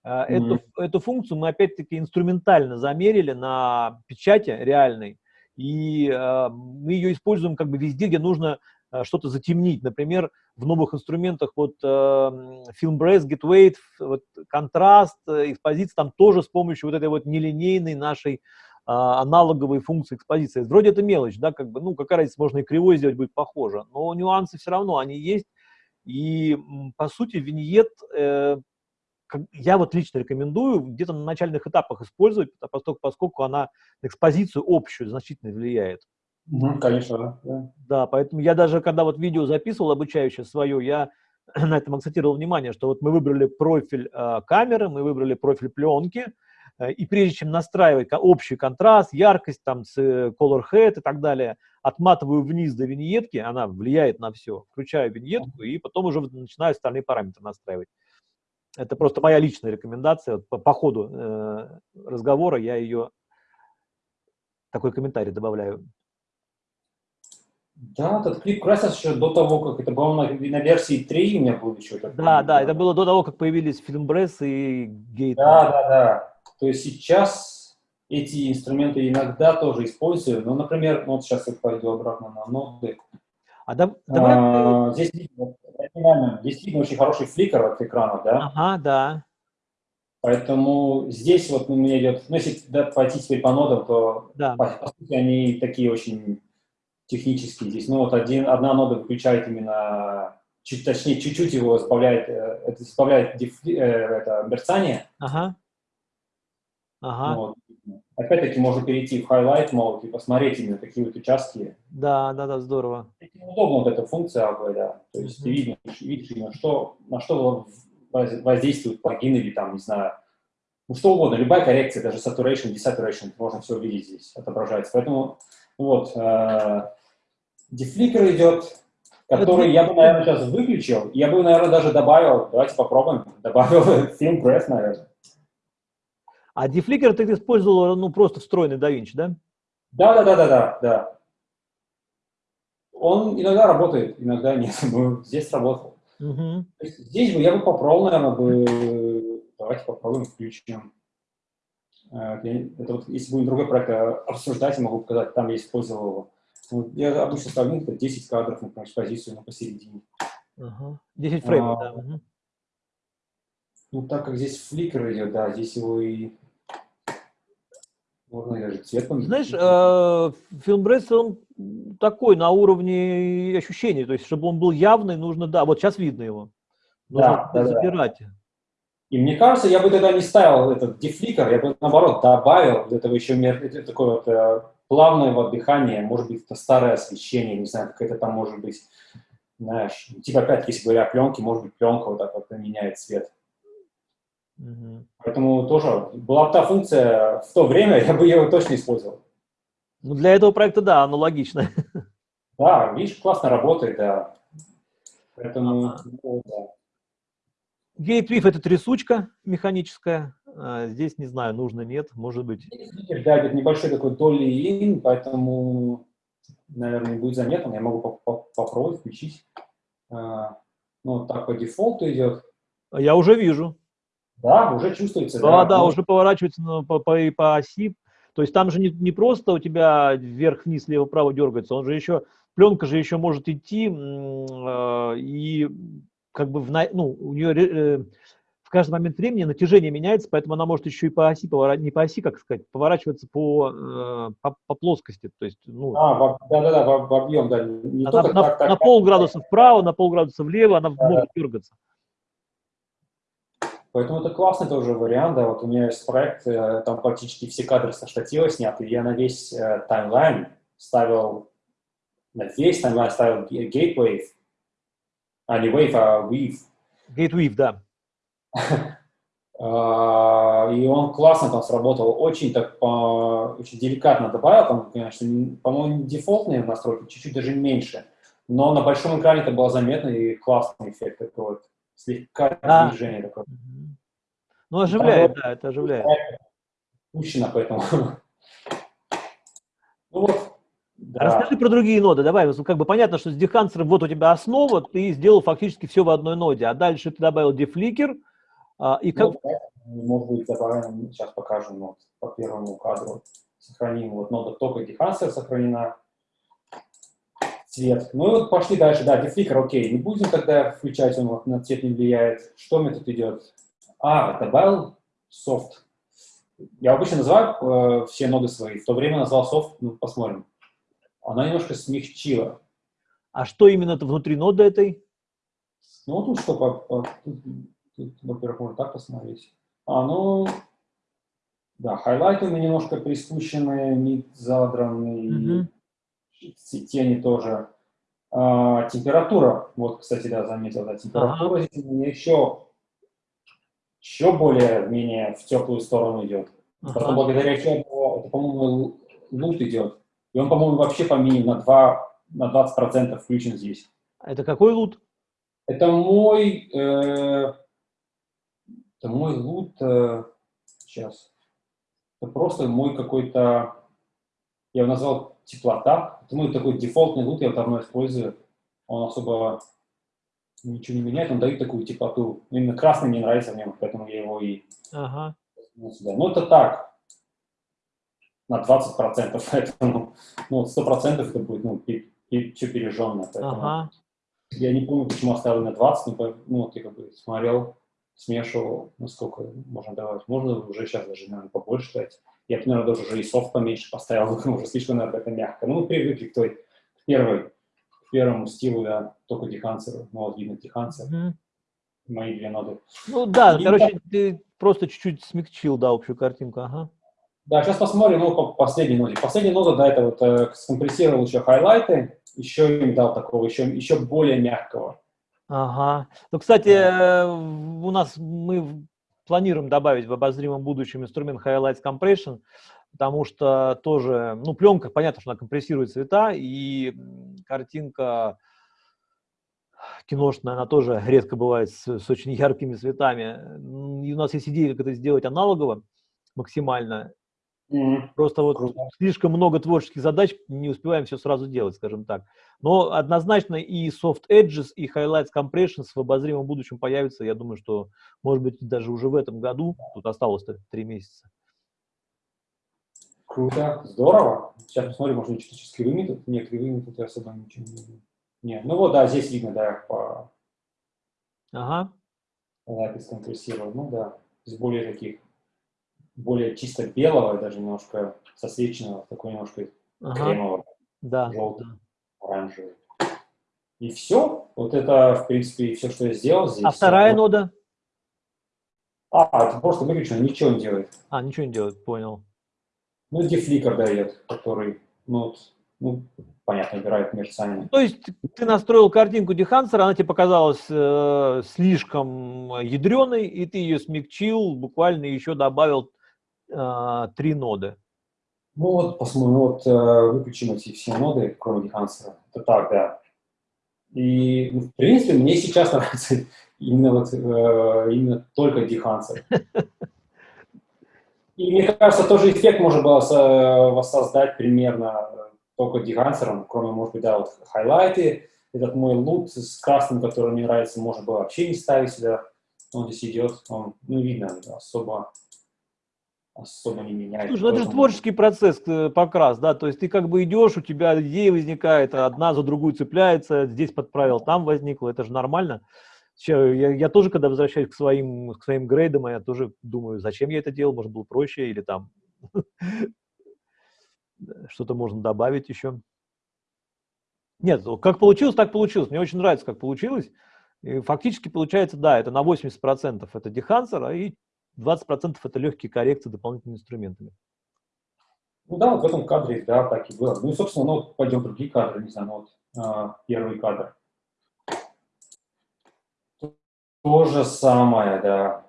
Эту, эту функцию мы опять-таки инструментально замерили на печати реальной, и э, мы ее используем как бы везде, где нужно э, что-то затемнить. Например, в новых инструментах вот э, Film Brace, Gateway, вот, контраст, э, экспозиция, там тоже с помощью вот этой вот нелинейной нашей аналоговой функции экспозиции. Вроде это мелочь, да, как бы, ну, какая разница, можно и кривой сделать, будет похоже, но нюансы все равно, они есть. И, по сути, виньет э, я вот лично рекомендую где-то на начальных этапах использовать, поскольку, поскольку она на экспозицию общую значительно влияет. Ну, конечно, да. Да, поэтому я даже, когда вот видео записывал обучающее свое, я *clears throat* на этом акцентировал внимание, что вот мы выбрали профиль э, камеры, мы выбрали профиль пленки, э, и прежде чем настраивать общий контраст, яркость, там, э, color head и так далее, отматываю вниз до виньетки, она влияет на все, включаю виньетку, и потом уже начинаю остальные параметры настраивать. Это просто моя личная рекомендация. По, по ходу э, разговора я ее, такой комментарий добавляю. Да, этот клип красился еще до того, как это было на, на версии 3 у меня был еще. Такой, да, да, это было до того, как появились Фильмбресс и Гейт. Да, да, да. То есть сейчас эти инструменты иногда тоже использую. Ну, например, вот сейчас я пойду обратно на ноты. А, да, давай... а, здесь, здесь видно очень хороший фликер от экрана, да? Ага, да. Поэтому здесь вот у меня идет, ну, если да, пойти теперь по нодам, то да. по, по сути они такие очень технические здесь. Ну вот один, одна нода выключает именно, чуть, точнее, чуть-чуть его сбавляет, э, это сбавляет дифли, э, это мерцание. Ага. Ага. Вот. Опять-таки можно перейти в highlight mode и посмотреть именно такие вот участки. Да, да, да, здорово. Удобно вот эта функция AV, да. То есть mm -hmm. ты видишь, видишь именно, что, на что воздействует плагин или там, не знаю, ну что угодно, любая коррекция, даже saturation, desaturation, можно все увидеть здесь, отображается. Поэтому вот, э, дефликер идет, который я бы, наверное, сейчас выключил. Я бы, наверное, даже добавил, давайте попробуем, добавил *laughs* film breath, наверное. А дефликер ты использовал, ну, просто встроенный DaVinci, да? Да, да, да, да, да, да. Он иногда работает, иногда нет. *laughs* Здесь работал. Угу. Здесь бы я бы попробовал, наверное, бы... Давайте попробуем, включим. Э, это вот, если будем другой проект э, обсуждать, я могу показать, там я использовал его. Вот я обычно ставлю 10 кадров, например, позицию на посередине. Угу. 10 фреймов, а, да. Угу. Ну, так как здесь фликер идет, да, здесь его и можно. Знаешь, э, фильм Бресс, он такой на уровне ощущений, то есть, чтобы он был явный, нужно, да, вот сейчас видно его. Нужно да, забирать. Да. И мне кажется, я бы тогда не ставил этот дефликер, я бы наоборот добавил этого еще такое вот э, плавное вот дыхание, может быть, это старое освещение, не знаю, какое-то там может быть, знаешь, типа опять-таки, если говоря о пленке, может быть, пленка вот так вот меняет цвет. Угу. Поэтому тоже была бы та функция в то время, *laughs* я бы ее точно использовал. Ну, для этого проекта, да, оно логично. *laughs* Да, видишь, классно работает, да. Поэтому, ага. ну, да. Гейтвиф – это трясучка механическая. А здесь, не знаю, нужно, нет, может быть. Да, это небольшой такой долли ин, поэтому, наверное, не будет заметно. Я могу попробовать включить. А, ну, так по дефолту идет. Я уже вижу. Да, уже чувствуется. Да, да, да уже поворачивается на, по, по, по оси. То есть там же не, не просто у тебя вверх-вниз, лево-право дергается, он же еще, пленка же еще может идти, э, и как бы в, ну, у нее э, в каждый момент времени натяжение меняется, поэтому она может еще и по оси, поворачиваться, не по оси, как сказать, поворачиваться по, э, по, по плоскости. То есть, ну, а, да-да-да, в, в объем, да. Не она, на, так, так, на полградуса вправо, на полградуса влево она да. может дергаться. Поэтому это классный тоже вариант, да, вот у меня есть проект, э, там практически все кадры со штатива сняты, я на весь э, таймлайн ставил, на весь таймлайн ставил Gatewave, а не Wave, а Weave. Gatewave, да. *laughs* А, и он классно там сработал, очень так, по, очень деликатно добавил, там, конечно, по-моему, дефолтные настройки, чуть-чуть даже меньше, но на большом экране это было заметно и классный эффект такой вот, слегка а. движение такое. Ну, оживляет, да, да это оживляет. Пущено, поэтому. *laughs* ну вот, да. Расскажи про другие ноды, давай, как бы понятно, что с дехансером вот у тебя основа, ты сделал фактически все в одной ноде, а дальше ты добавил дефликер, а, и как... Ну, может быть, добавим, сейчас покажем вот, по первому кадру, сохраним, вот нода только дехансер сохранена, цвет. Ну и вот пошли дальше, да, дефликер, окей, не будем тогда включать, он вот на цвет не влияет. Что мне тут идет? А, добавил софт. Я обычно называю э, все ноды свои, в то время назвал софт, ну, посмотрим. Она немножко смягчила. А что именно внутри ноды этой? Ну, тут что, по, по, во-первых, можно так посмотреть. А, ну, да, хайлайты у меня немножко приспущенные, мид задранный, mm -hmm. Тени тоже. А, температура, вот, кстати, да, заметил, да, температура ага. здесь еще еще более-менее в теплую сторону идет. Ага. Потом благодаря чему, это, по-моему, лут идет. И он, по-моему, вообще по мини на, 2, на 20% включен здесь. Это какой лут? Это мой, э, это мой лут, э, сейчас, это просто мой какой-то, я его назвал теплота. Это мой такой дефолтный лут, я его давно использую. Он особо ничего не меняет, он дает такую теплоту. Именно красный мне нравится в нем, поэтому я его и... Ага. Ну, это так, на 20%, *laughs* поэтому ну, 100% это будет ну, все пережженное. Ага. Я не помню, почему оставил на 20, но ну, вот я как бы смотрел, смешивал, ну сколько можно давать. Можно уже сейчас даже, наверное, побольше дать. Я, наверное, даже уже и софт поменьше поставил, *laughs* уже слишком, наверное, это мягко. Ну, мы привыкли к той, к первой к первому стилу я только дехансер, ну вот видно дехансер, mm -hmm. мои две ноды. Ну да, и короче, да. ты просто чуть-чуть смягчил, да, общую картинку, ага. Да, сейчас посмотрим, ну, по последней ноде. Последняя нода, да, это вот э, скомпрессировал еще хайлайты, еще им дал такого, еще, еще более мягкого. Ага. Ну, кстати, э, у нас мы планируем добавить в обозримом будущем инструмент Highlights Compression, потому что тоже, ну, пленка, понятно, что она компрессирует цвета, и картинка киношная, она тоже редко бывает с, с очень яркими цветами. И у нас есть идея, как это сделать аналогово максимально. Mm-hmm. Просто вот Круто. слишком много творческих задач, не успеваем все сразу делать, скажем так. Но однозначно и Soft Edges, и Highlights Compressions в обозримом будущем появятся. Я думаю, что, может быть, даже уже в этом году. Тут осталось три месяца. Круто, здорово. Сейчас посмотрим, может, кривыми тут. Нет, кривыми тут я особо ничего не видно. Нет, ну вот, да, здесь видно, да, по... Ага. Лапис компрессировал, ну да, из более таких, более чисто белого, даже немножко сосвеченного, такой немножко ага. кремового, да, желтый, да. оранжевый. И все. Вот это, в принципе, все, что я сделал здесь. А вторая нода? А, это просто выключено, ничего не делает. А, ничего не делает, понял. Ну, дефликер дает, который, ну, ну, понятно, убирает мерцание. То есть ты настроил картинку дехансера, она тебе показалась э, слишком ядреной, и ты ее смягчил, буквально еще добавил э, три ноды. Ну вот, посмотрим, ну вот э, выключим эти все ноды, кроме дехансера. Это так, да. И, ну, в принципе, мне сейчас *laughs* нравится именно, вот, э, именно только дехансер. И мне кажется, тоже эффект можно было воссоздать примерно э, только дегансером, кроме, может быть, да, вот хайлайты. Этот мой лут с красным, который мне нравится, можно было вообще не ставить сюда. он здесь идет, он, ну, видно, особо, особо не меняет. Слушай, ну это же творческий процесс, э, покрас, да, то есть ты как бы идешь, у тебя идея возникает, одна за другую цепляется, здесь подправил, там возникло, это же нормально. Я, я тоже, когда возвращаюсь к своим, к своим грейдам, я тоже думаю, зачем я это делал, может, было проще, или там *laughs* что-то можно добавить еще. Нет, как получилось, так получилось. Мне очень нравится, как получилось. И фактически получается, да, это на 80% это дехансер, а и 20% это легкие коррекции дополнительными инструментами. Ну да, вот в этом кадре, да, так и было. Ну и, собственно, ну, пойдем в другие кадры, не знаю, ну, вот а, первый кадр. То же самое, да.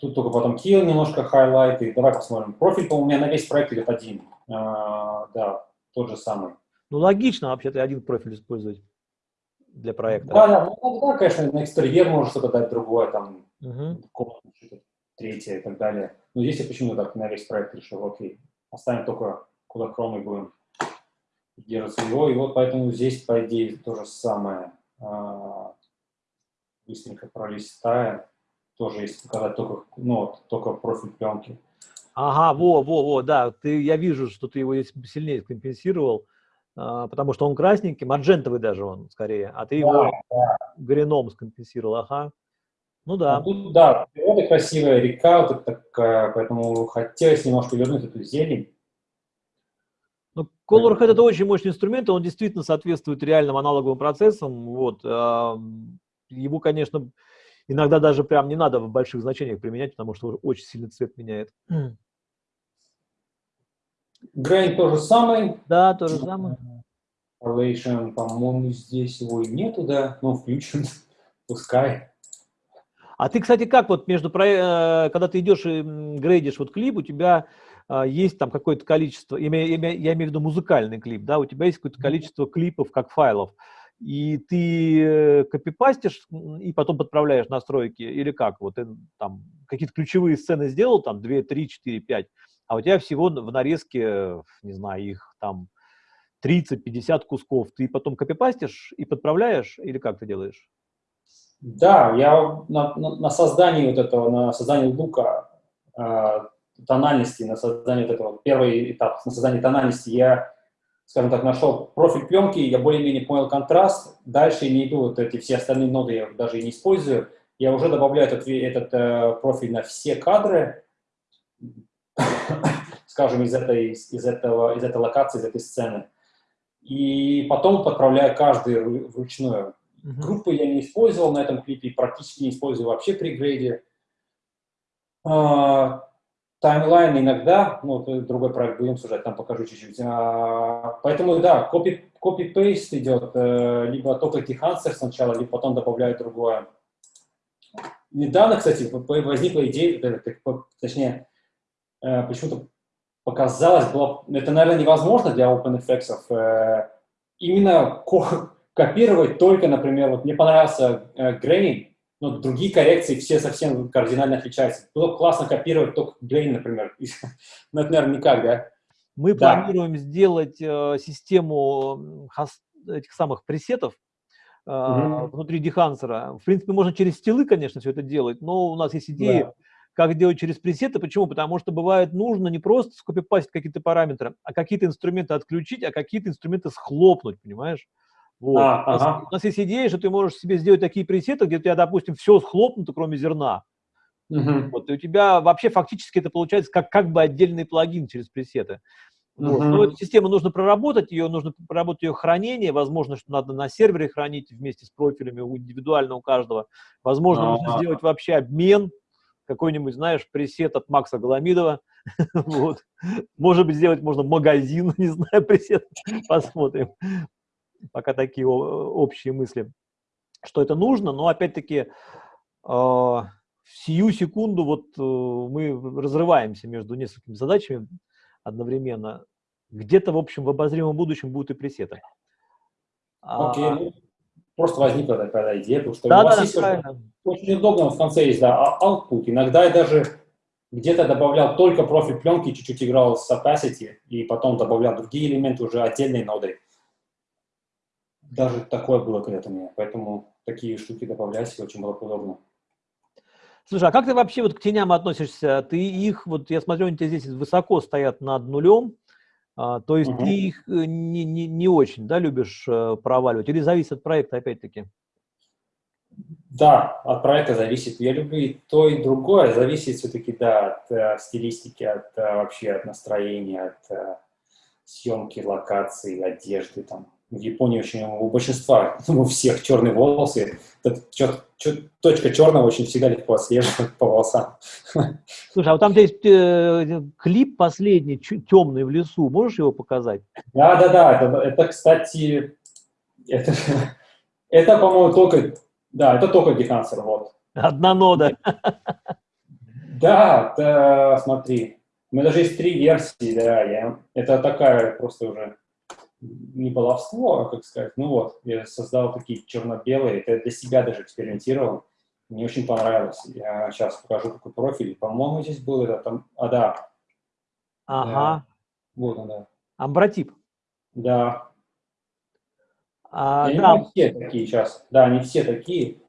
Тут только потом kill немножко хайлайты. Давай посмотрим. Профиль, по-моему, у меня на весь проект идет один. А, да, тот же самый. Ну, логично вообще-то один профиль использовать для проекта. Да, да, ну, да, конечно, на экстерьер можно что-то дать другое, там, угу. комнату, что-то третье и так далее. Но здесь я почему так на весь проект решил, окей, оставим только куда и будем держаться его, и вот поэтому здесь, по идее, то же самое. А, быстренько пролистаем, тоже если показать только, ну, только профиль пленки. Ага, во, во, во, да, ты, я вижу, что ты его сильнее компенсировал. А, потому что он красненький, маджентовый даже он скорее, а ты да, его да. грином скомпенсировал, ага. Ну да. А тут, да, природа красивая, река вот такая, поэтому хотелось немножко вернуть эту зелень. Ну, Colorhead это очень мощный инструмент, он действительно соответствует реальным аналоговым процессам. Вот. Его, конечно, иногда даже прям не надо в больших значениях применять, потому что очень сильно цвет меняет. Grain то же самое. Да, то же самое. Correlation, по-моему, здесь его и нету, да, но включен, *laughs* пускай. А ты, кстати, как вот между, э, когда ты идешь и грейдишь вот клип, у тебя а, есть там какое-то количество, я имею, в виду музыкальный клип, да, у тебя есть какое-то количество клипов как файлов, и ты э, копипастишь и потом подправляешь настройки, или как? Вот ты там какие-то ключевые сцены сделал, там 2, 3, 4, 5, а у тебя всего в нарезке, не знаю, их там 30-50 кусков, ты потом копипастишь и подправляешь, или как ты делаешь? Да, я на, на, на создании вот этого, на создании лука, э, тональности, на создании вот этого, первый этап, на создании тональности я, скажем так, нашел профиль пленки, я более-менее понял контраст, дальше не иду, вот эти все остальные ноды я даже и не использую, я уже добавляю этот, этот э, профиль на все кадры, *coughs* скажем, из этой, из, этого, из этой локации, из этой сцены. И потом подправляю каждый вручную. Группы я не использовал на этом клипе, практически не использую вообще при грейде. А, таймлайн иногда, ну, другой проект будем сужать, там покажу чуть-чуть. А, поэтому, да, копи-пейст идет, э, либо только Тихансер сначала, либо потом добавляю другое. Недавно, кстати, возникла идея, точнее, э, почему-то показалось, было, это, наверное, невозможно для OpenFX. Э, именно копировать только, например, вот мне понравился э, Grain, но другие коррекции все совсем кардинально отличаются. Было классно копировать только Grain, например. *laughs* но это, наверное, никак, да? Мы да. планируем сделать э, систему этих самых пресетов, Uh -huh. внутри дехансера. В принципе, можно через стилы, конечно, все это делать, но у нас есть идеи, да как делать через пресеты. Почему? Потому что бывает нужно не просто скопипастить какие-то параметры, а какие-то инструменты отключить, а какие-то инструменты схлопнуть, понимаешь? Вот. А, у, нас, ага. у нас есть идея, что ты можешь себе сделать такие пресеты, где у тебя, допустим, все схлопнуто, кроме зерна. Угу. Вот, и у тебя вообще фактически это получается как, как бы отдельный плагин через пресеты. Вот. Но эту систему нужно проработать, ее нужно проработать ее хранение, возможно, что надо на сервере хранить вместе с профилями индивидуально у каждого. Возможно, а -а -а. нужно сделать вообще обмен какой-нибудь, знаешь, пресет от Макса Голомидова. *laughs* вот. Может быть, сделать можно магазин, *laughs* не знаю, пресет. Посмотрим. Пока такие общие мысли, что это нужно. Но опять-таки, э, в сию секунду вот э, мы разрываемся между несколькими задачами одновременно. Где-то, в общем, в обозримом будущем будут и пресеты. Окей, okay. Ну, просто возникла такая идея, потому что да, у вас да, есть правильно. очень удобно в конце есть, да, а, output. Иногда я даже где-то добавлял только профиль пленки, чуть-чуть играл с opacity, и потом добавлял другие элементы уже отдельной нодой. Даже такое было когда-то мне, поэтому такие штуки добавлять очень было удобно. Слушай, а как ты вообще вот к теням относишься? Ты их, вот я смотрю, они у тебя здесь высоко стоят над нулем, а, то есть угу. ты их э, не, не, не очень, да, любишь э, проваливать? Или зависит от проекта опять-таки? Да, от проекта зависит. Я люблю и то, и другое. Зависит все-таки, да, от э, стилистики, от э, вообще от настроения, от э, съемки, локации, одежды там в Японии очень у большинства, *laughs* у всех черные волосы. Чер, чер, точка черного очень всегда легко отслеживать по волосам. *laughs* Слушай, а вот там есть э, клип последний, темный в лесу. Можешь его показать? Да, да, да. Это, это кстати, это, *laughs* это по-моему, только, да, это только Дехансер, вот. Одна нода. Да, да, смотри. У меня даже есть три версии, да, я, это такая просто уже не баловство, а как сказать, ну вот, я создал такие черно-белые, это для себя даже экспериментировал, мне очень понравилось. Я сейчас покажу, какой профиль. По-моему, здесь был это там, а да. Ага. Да. Вот он, да. Амбротип. Да. А, да. Не все такие сейчас. Да, они все такие.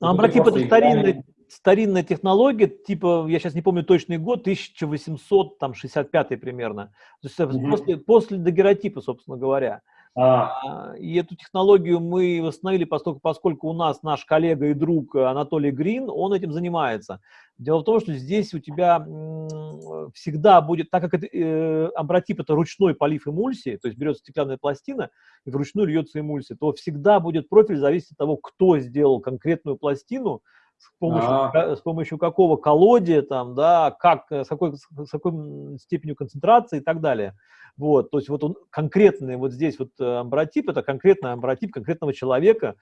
Амбротип это старинный, старинная технология, типа, я сейчас не помню точный год, 1865 примерно. То есть угу. после, после дагеротипа, собственно говоря. А. И эту технологию мы восстановили, поскольку, поскольку у нас наш коллега и друг Анатолий Грин, он этим занимается. Дело в том, что здесь у тебя всегда будет, так как это, э, амбротип это ручной полив эмульсии, то есть берется стеклянная пластина и вручную льется эмульсия, то всегда будет профиль зависеть от того, кто сделал конкретную пластину, с помощью, а с помощью какого колодия, там, да, как, э, с какой, с какой степенью концентрации и так далее. Вот, то есть вот он конкретный, вот здесь вот э, амбротип, это конкретный амбротип конкретного человека,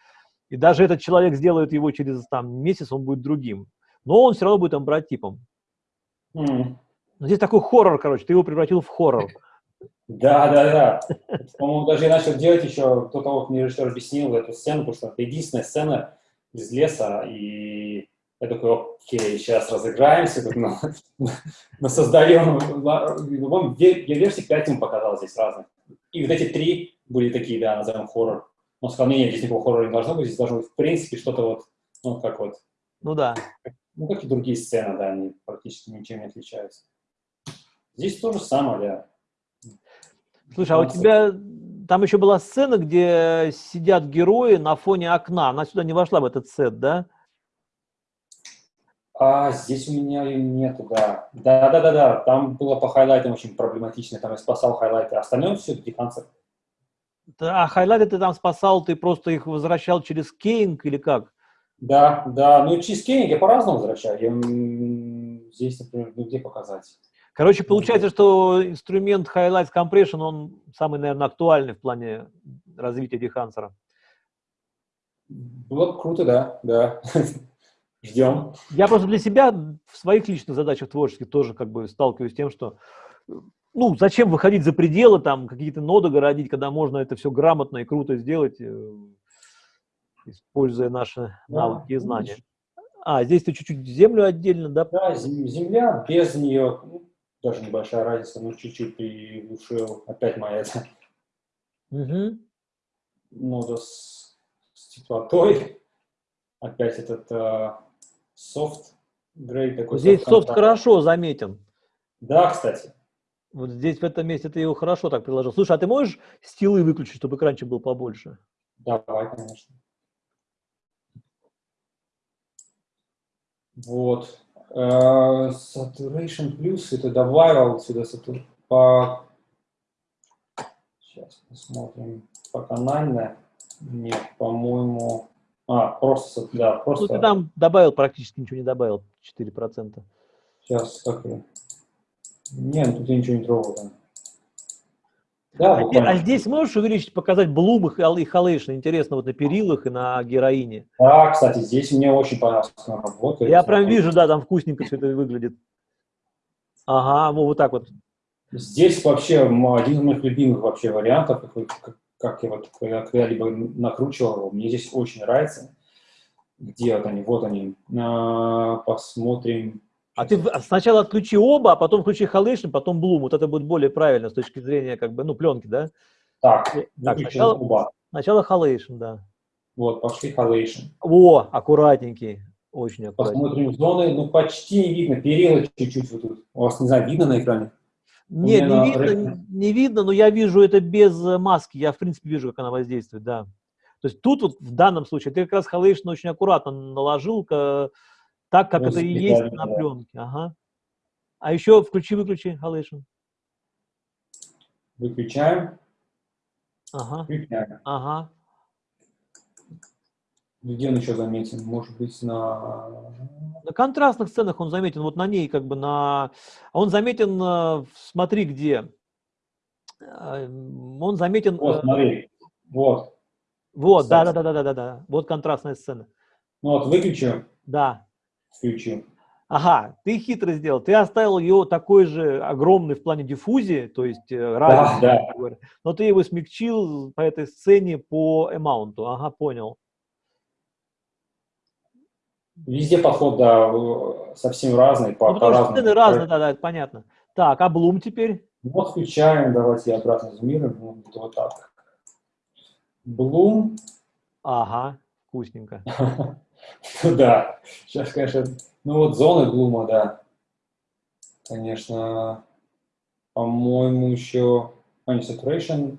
и даже этот человек сделает его через там месяц, он будет другим. Но он все равно будет амбротипом. Mm. Но здесь такой хоррор, короче, ты его превратил в хоррор. Да, да, да. По-моему, даже я начал делать еще до того, как мне режиссер объяснил эту сцену, потому что это единственная сцена, из леса, и я такой, окей, сейчас разыграемся, мы, *laughs* мы создаем, я версии 5 ему показал здесь разных. И вот эти три были такие, да, назовем хоррор. Он сказал, нет, здесь никакого хоррора не должно быть, здесь должно быть, в принципе, что-то вот, ну, как вот. Ну да. Ну, как и другие сцены, да, они практически ничем не отличаются. Здесь то же самое, да. Слушай, а у тебя там еще была сцена, где сидят герои на фоне окна. Она сюда не вошла в этот сет, да? А здесь у меня ее нету, да. Да-да-да-да, там было по хайлайтам очень проблематично, там я спасал хайлайты, а остальное все Dehancer. Да, а хайлайты ты там спасал, ты просто их возвращал через keying или как? Да, да, ну через keying я по-разному возвращаю. Я, здесь, например, ну где показать? Короче, получается, что инструмент Highlights Compression, он самый, наверное, актуальный в плане развития дехансера. Было бы круто, да, да. *laughs* Ждем. Я просто для себя в своих личных задачах творческих тоже как бы сталкиваюсь с тем, что ну, зачем выходить за пределы, там, какие-то ноды городить, когда можно это все грамотно и круто сделать, э, используя наши навыки и знания. А, здесь ты чуть-чуть землю отдельно, да? Да, земля, без нее, даже небольшая разница, ну, чуть-чуть приглушил, опять моя это. Угу. Нода с, с теплотой, опять этот uh, софт грей такой. Здесь софт хорошо заметен. Да, кстати. Вот здесь, в этом месте, ты его хорошо так приложил. Слушай, а ты можешь стилы выключить, чтобы экранчик был побольше? Давай, конечно. Вот. Uh, saturation Plus это добавил сюда сатур... по... Сейчас посмотрим. По канальной. Нет, по-моему... А, просто, да, просто... Ну, ты там добавил, практически ничего не добавил, 4%. Сейчас, как я... Нет, тут я ничего не трогал, да. А, а здесь можешь увеличить, показать блум и халейшн, интересно, вот на перилах и на героине? Да, кстати, здесь мне очень понравилась работа. Я прям вижу, да, там вкусненько все это выглядит. Ага, ну вот так вот. Здесь вообще один из моих любимых вообще вариантов, как, как я вот когда-либо накручивал его, мне здесь очень нравится. Где вот они? Вот они. А, посмотрим. А ты сначала отключи оба, а потом включи Halation, потом Bloom. Вот это будет более правильно с точки зрения как бы, ну, пленки, да? Так, так сначала, оба. сначала Halation, да. Вот, пошли Halation. О, аккуратненький. Очень аккуратно. Посмотрим зоны, ну почти не видно, перила чуть-чуть вот тут. У вас, не знаю, видно на экране? Нет, не видно, не видно, но я вижу это без э, маски. Я, в принципе, вижу, как она воздействует, да. То есть тут вот в данном случае ты как раз халейшн очень аккуратно наложил, так, как ну, это и есть да, на пленке. Ага. А еще включи-выключи халейшн. Выключаем. Ага. Включаем. Ага. Где он еще заметен? Может быть, на... На контрастных сценах он заметен, вот на ней как бы на... Он заметен, э, смотри, где. Э, он заметен... Вот, э, смотри, вот. Вот, да, да, да, да, да, да, да. Вот контрастная сцена. Ну вот, выключу. Да. Включу. Ага, ты хитро сделал. Ты оставил ее такой же огромный в плане диффузии, то есть радиус, да, да. но ты его смягчил по этой сцене по эмаунту. Ага, понял. Везде подход, да, совсем разный, по, ну, по разным. Цены разные, да, да, это понятно. Так, а Bloom теперь? Вот включаем, давайте я обратно зумирую, ну, вот, вот так. Bloom. Ага, вкусненько. *laughs* Да, сейчас, конечно, ну вот зоны Блума, да. Конечно, по-моему, еще, а не saturation,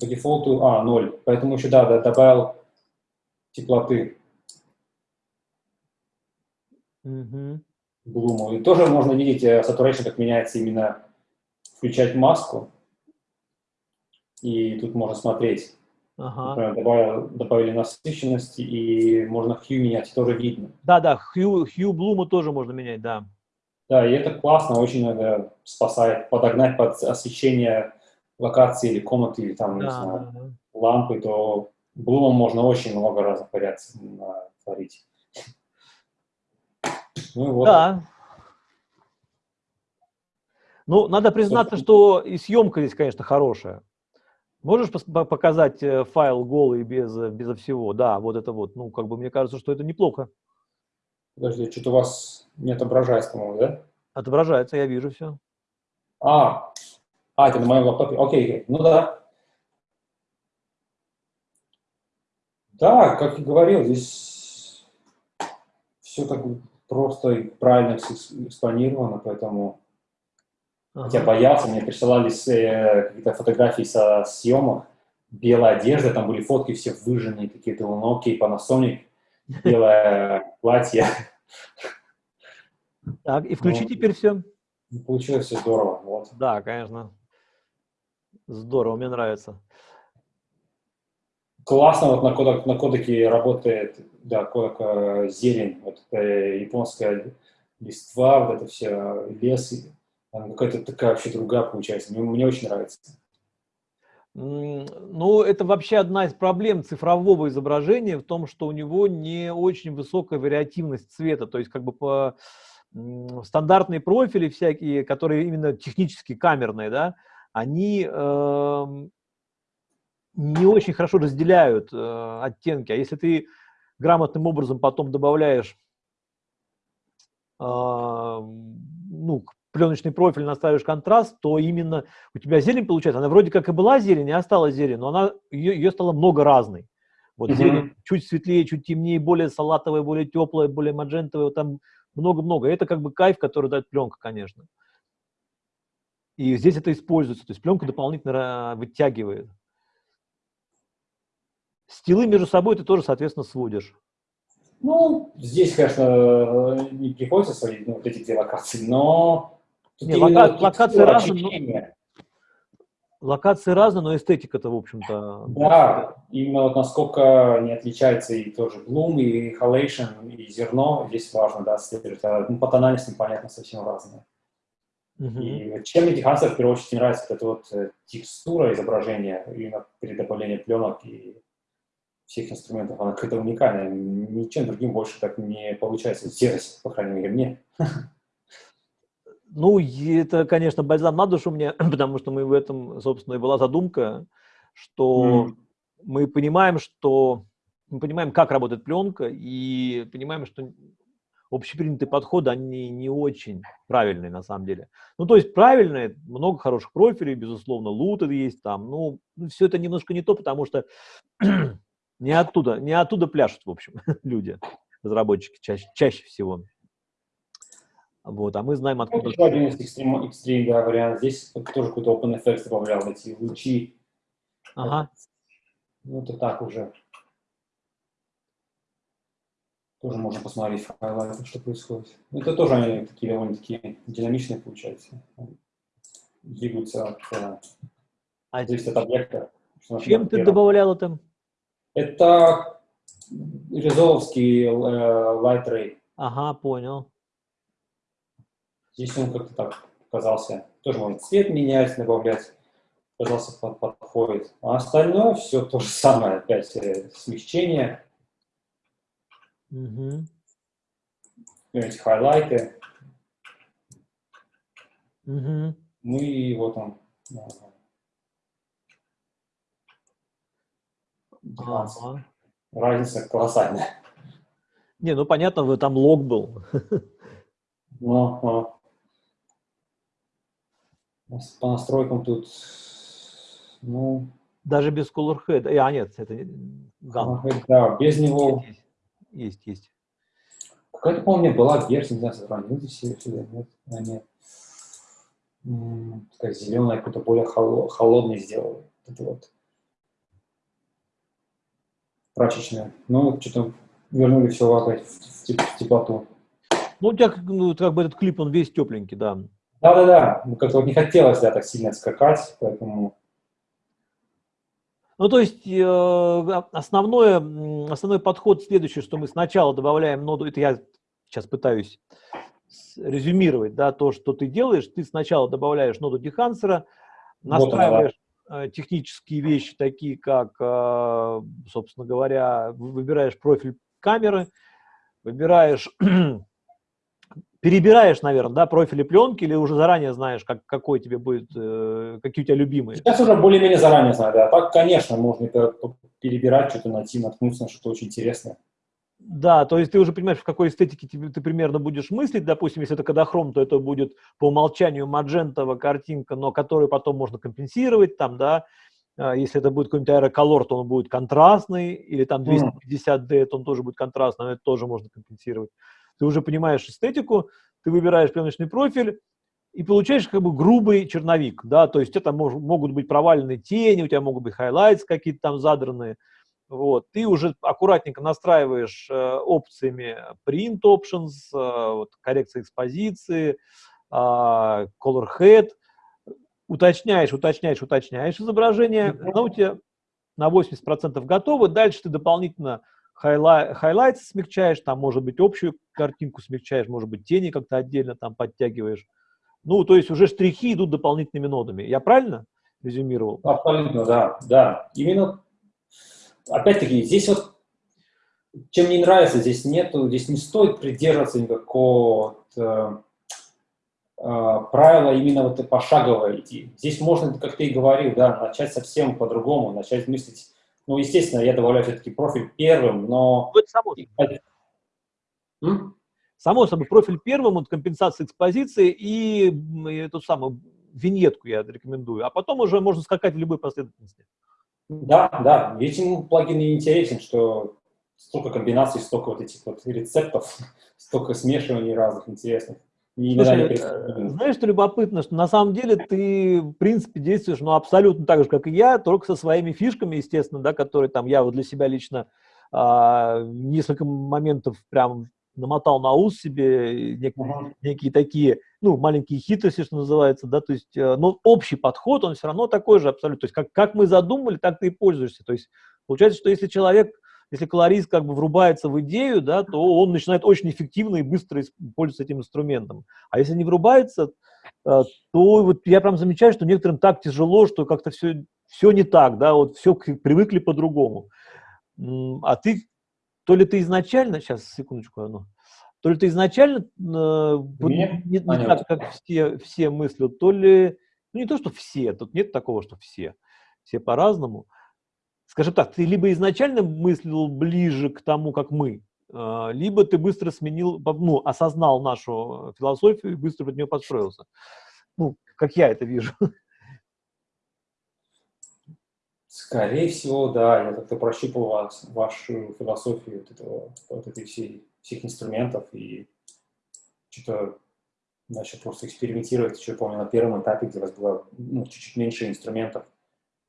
по дефолту, а, ноль. Поэтому еще, да, добавил теплоты. Угу. Блуму. И тоже можно видеть э, saturation, как меняется именно включать маску. И тут можно смотреть. Ага. Например, добавили, добавили насыщенности, и можно hue менять, тоже видно. Да-да, hue, hue блума тоже можно менять, да. Да, и это классно, очень иногда спасает подогнать под освещение локации или комнаты, или там, да, не знаю, да. лампы, то блумом можно очень много разных вариаций творить. Ну, вот. Да. Ну, надо признаться, что и съемка здесь, конечно, хорошая. Можешь показать э, файл голый без, безо всего? Да, вот это вот. Ну, как бы мне кажется, что это неплохо. Подожди, что-то у вас не отображается, по-моему, да? Отображается, я вижу все. А, а это на моем лаптопе. Окей, окей. ну да. Да, как и говорил, здесь все так просто и правильно экспонировано, поэтому... Ага. Хотя боялся, мне присылали э, какие-то фотографии со съемок, белая одежда, там были фотки все выжженные, какие-то ну, окей, Panasonic, белое платье. Так, и включи ну, теперь все. Получилось все здорово, вот. Да, конечно. Здорово, мне нравится. Классно вот на, кодек, на кодеке работает, да, кодек э, зелень, вот это японская листва, вот это все, лес, какая-то такая вообще другая получается. Мне, мне очень нравится. Ну, это вообще одна из проблем цифрового изображения в том, что у него не очень высокая вариативность цвета, то есть как бы по стандартные профили всякие, которые именно технически камерные, да, они э, не очень хорошо разделяют э, оттенки. А если ты грамотным образом потом добавляешь э, ну, пленочный профиль, настраиваешь контраст, то именно у тебя зелень получается. Она вроде как и была зелень, и осталась зелень, но она, ее, ее стало много разной. Вот mm-hmm. зелень чуть светлее, чуть темнее, более салатовая, более теплая, более маджентовая, там много-много. Это как бы кайф, который дает пленка, конечно. И здесь это используется, то есть пленка дополнительно вытягивает. Стилы между собой ты тоже, соответственно, сводишь. Ну, здесь, конечно, не приходится сводить ну, вот эти две локации, но... Не, лока локации разные, но... локации разные, но эстетика-то, в общем-то... Да, именно вот насколько не отличается и тоже Bloom, и Halation, и зерно, здесь важно, да, следует. А, ну, по тональности, понятно, совсем разные. Uh-huh. И чем мне Техансер в первую очередь нравится, это вот э, текстура изображения, именно при добавлении пленок и всех инструментов, она какая-то уникальная. Ничем другим больше так не получается сделать, по крайней мере, мне. *laughs* Ну, это, конечно, бальзам на душу мне, *clears throat* потому что мы в этом, собственно, и была задумка, что mm. мы понимаем, что мы понимаем, как работает пленка, и понимаем, что общепринятые подходы, они не очень правильные на самом деле. Ну, то есть правильные, много хороших профилей, безусловно, луты есть там, ну, все это немножко не то, потому что *clears throat* не оттуда, не оттуда пляшут, в общем, *laughs* люди. разработчики чаще, чаще всего. Вот, а мы знаем, откуда... Еще один из экстрим, экстрим да, вариант. Здесь тоже какой-то OpenFX добавлял эти лучи. Ага. Ну, это так уже. Тоже можно посмотреть хайлайтах, что происходит. Ну, это тоже они такие довольно-таки динамичные получаются. Двигаются от, э, а зависит от объекта. Чем ты добавлял это? Это резоловский э, Light Ray. Ага, понял. Здесь он как-то так показался. Тоже можно цвет менять, добавлять. Казался, под, подходит. А остальное все то же самое. Опять э, смягчение. Угу. Эти хайлайты. Угу. Ну и вот он. Ага. Разница колоссальная. Не, ну понятно, вы там лог был. Ну, ну. По настройкам тут, ну... Даже без Color Head. А, нет, это гам. Да, без него... Есть, есть. есть. Какая-то, помню, была версия, не знаю, сохранилась все сюда, нет? А, нет. Такая зеленая, какой-то более холодный сделали. Это вот. Прачечная. Ну, что-то вернули все опять в, в теплоту. Ну, у тебя ну, как бы этот клип, он весь тепленький, да. Да-да-да, ну, как-то вот не хотелось, да, так сильно скакать, поэтому... Ну, то есть э, основное, основной подход следующий, что мы сначала добавляем ноду, это я сейчас пытаюсь резюмировать, да, то, что ты делаешь, ты сначала добавляешь ноду дехансера, настраиваешь вот она, технические вещи, такие как, э, собственно говоря, выбираешь профиль камеры, выбираешь *clears throat* перебираешь, наверное, да, профили пленки или уже заранее знаешь, как, какой тебе будет, э, какие у тебя любимые? Сейчас уже более-менее заранее знаю, да. Так, конечно, можно перебирать, что-то найти, наткнуться на что-то очень интересное. Да, то есть ты уже понимаешь, в какой эстетике ты, ты примерно будешь мыслить. Допустим, если это кадохром, то это будет по умолчанию маджентовая картинка, но которую потом можно компенсировать, там, да. А если это будет какой-нибудь аэроколор, то он будет контрастный, или там 250D, то он тоже будет контрастный, но это тоже можно компенсировать ты уже понимаешь эстетику, ты выбираешь пленочный профиль и получаешь как бы грубый черновик, да, то есть это мож, могут быть проваленные тени, у тебя могут быть highlights какие-то там задранные, вот, ты уже аккуратненько настраиваешь э, опциями print options, э, вот, коррекция экспозиции, э, color head, уточняешь, уточняешь, уточняешь изображение, оно у тебя на 80% готово, дальше ты дополнительно highlight смягчаешь, там, может быть, общую картинку смягчаешь, может быть, тени как-то отдельно там подтягиваешь. Ну, то есть уже штрихи идут дополнительными нодами. Я правильно резюмировал? Абсолютно, да, да. Именно, опять-таки, здесь вот, чем мне нравится, здесь нету, здесь не стоит придерживаться никакого вот, э, э, правила именно вот пошагово идти. Здесь можно, как ты и говорил, да, начать совсем по-другому, начать мыслить ну, естественно, я добавляю все-таки профиль первым, но... Ну, это само собой. М? Само собой, профиль первым, вот компенсация экспозиции и, и эту самую виньетку я рекомендую. А потом уже можно скакать в любой последовательности. Да, да. Этим плагин и интересен, что столько комбинаций, столько вот этих вот рецептов, *laughs* столько смешиваний разных интересных. Слушай, э, знаешь, что любопытно, что на самом деле ты, в принципе, действуешь, ну, абсолютно так же, как и я, только со своими фишками, естественно, да, которые там я вот для себя лично а, несколько моментов прям намотал на ус себе, нек uh-huh. некие такие, ну, маленькие хитрости, что называется, да, то есть, э, но общий подход, он все равно такой же абсолютно, то есть, как, как мы задумали, так ты и пользуешься, то есть, получается, что если человек если колорист как бы врубается в идею, да, то он начинает очень эффективно и быстро пользоваться этим инструментом. А если не врубается, э, то вот я прям замечаю, что некоторым так тяжело, что как-то все, все не так, да, вот все привыкли по-другому. А ты, то ли ты изначально, сейчас, секундочку, одну, то ли ты изначально э, не, не, не так, как все, все мыслят, то ли, ну не то, что все, тут нет такого, что все, все по-разному, скажем так, ты либо изначально мыслил ближе к тому, как мы, а, либо ты быстро сменил, ну, осознал нашу философию и быстро под нее подстроился. Ну, как я это вижу. Скорее всего, да. Я как-то прощупал вас, вашу философию вот, этого, вот этой всей всех инструментов и что-то начал просто экспериментировать. Еще помню, на первом этапе, где у вас было ну, чуть-чуть меньше инструментов,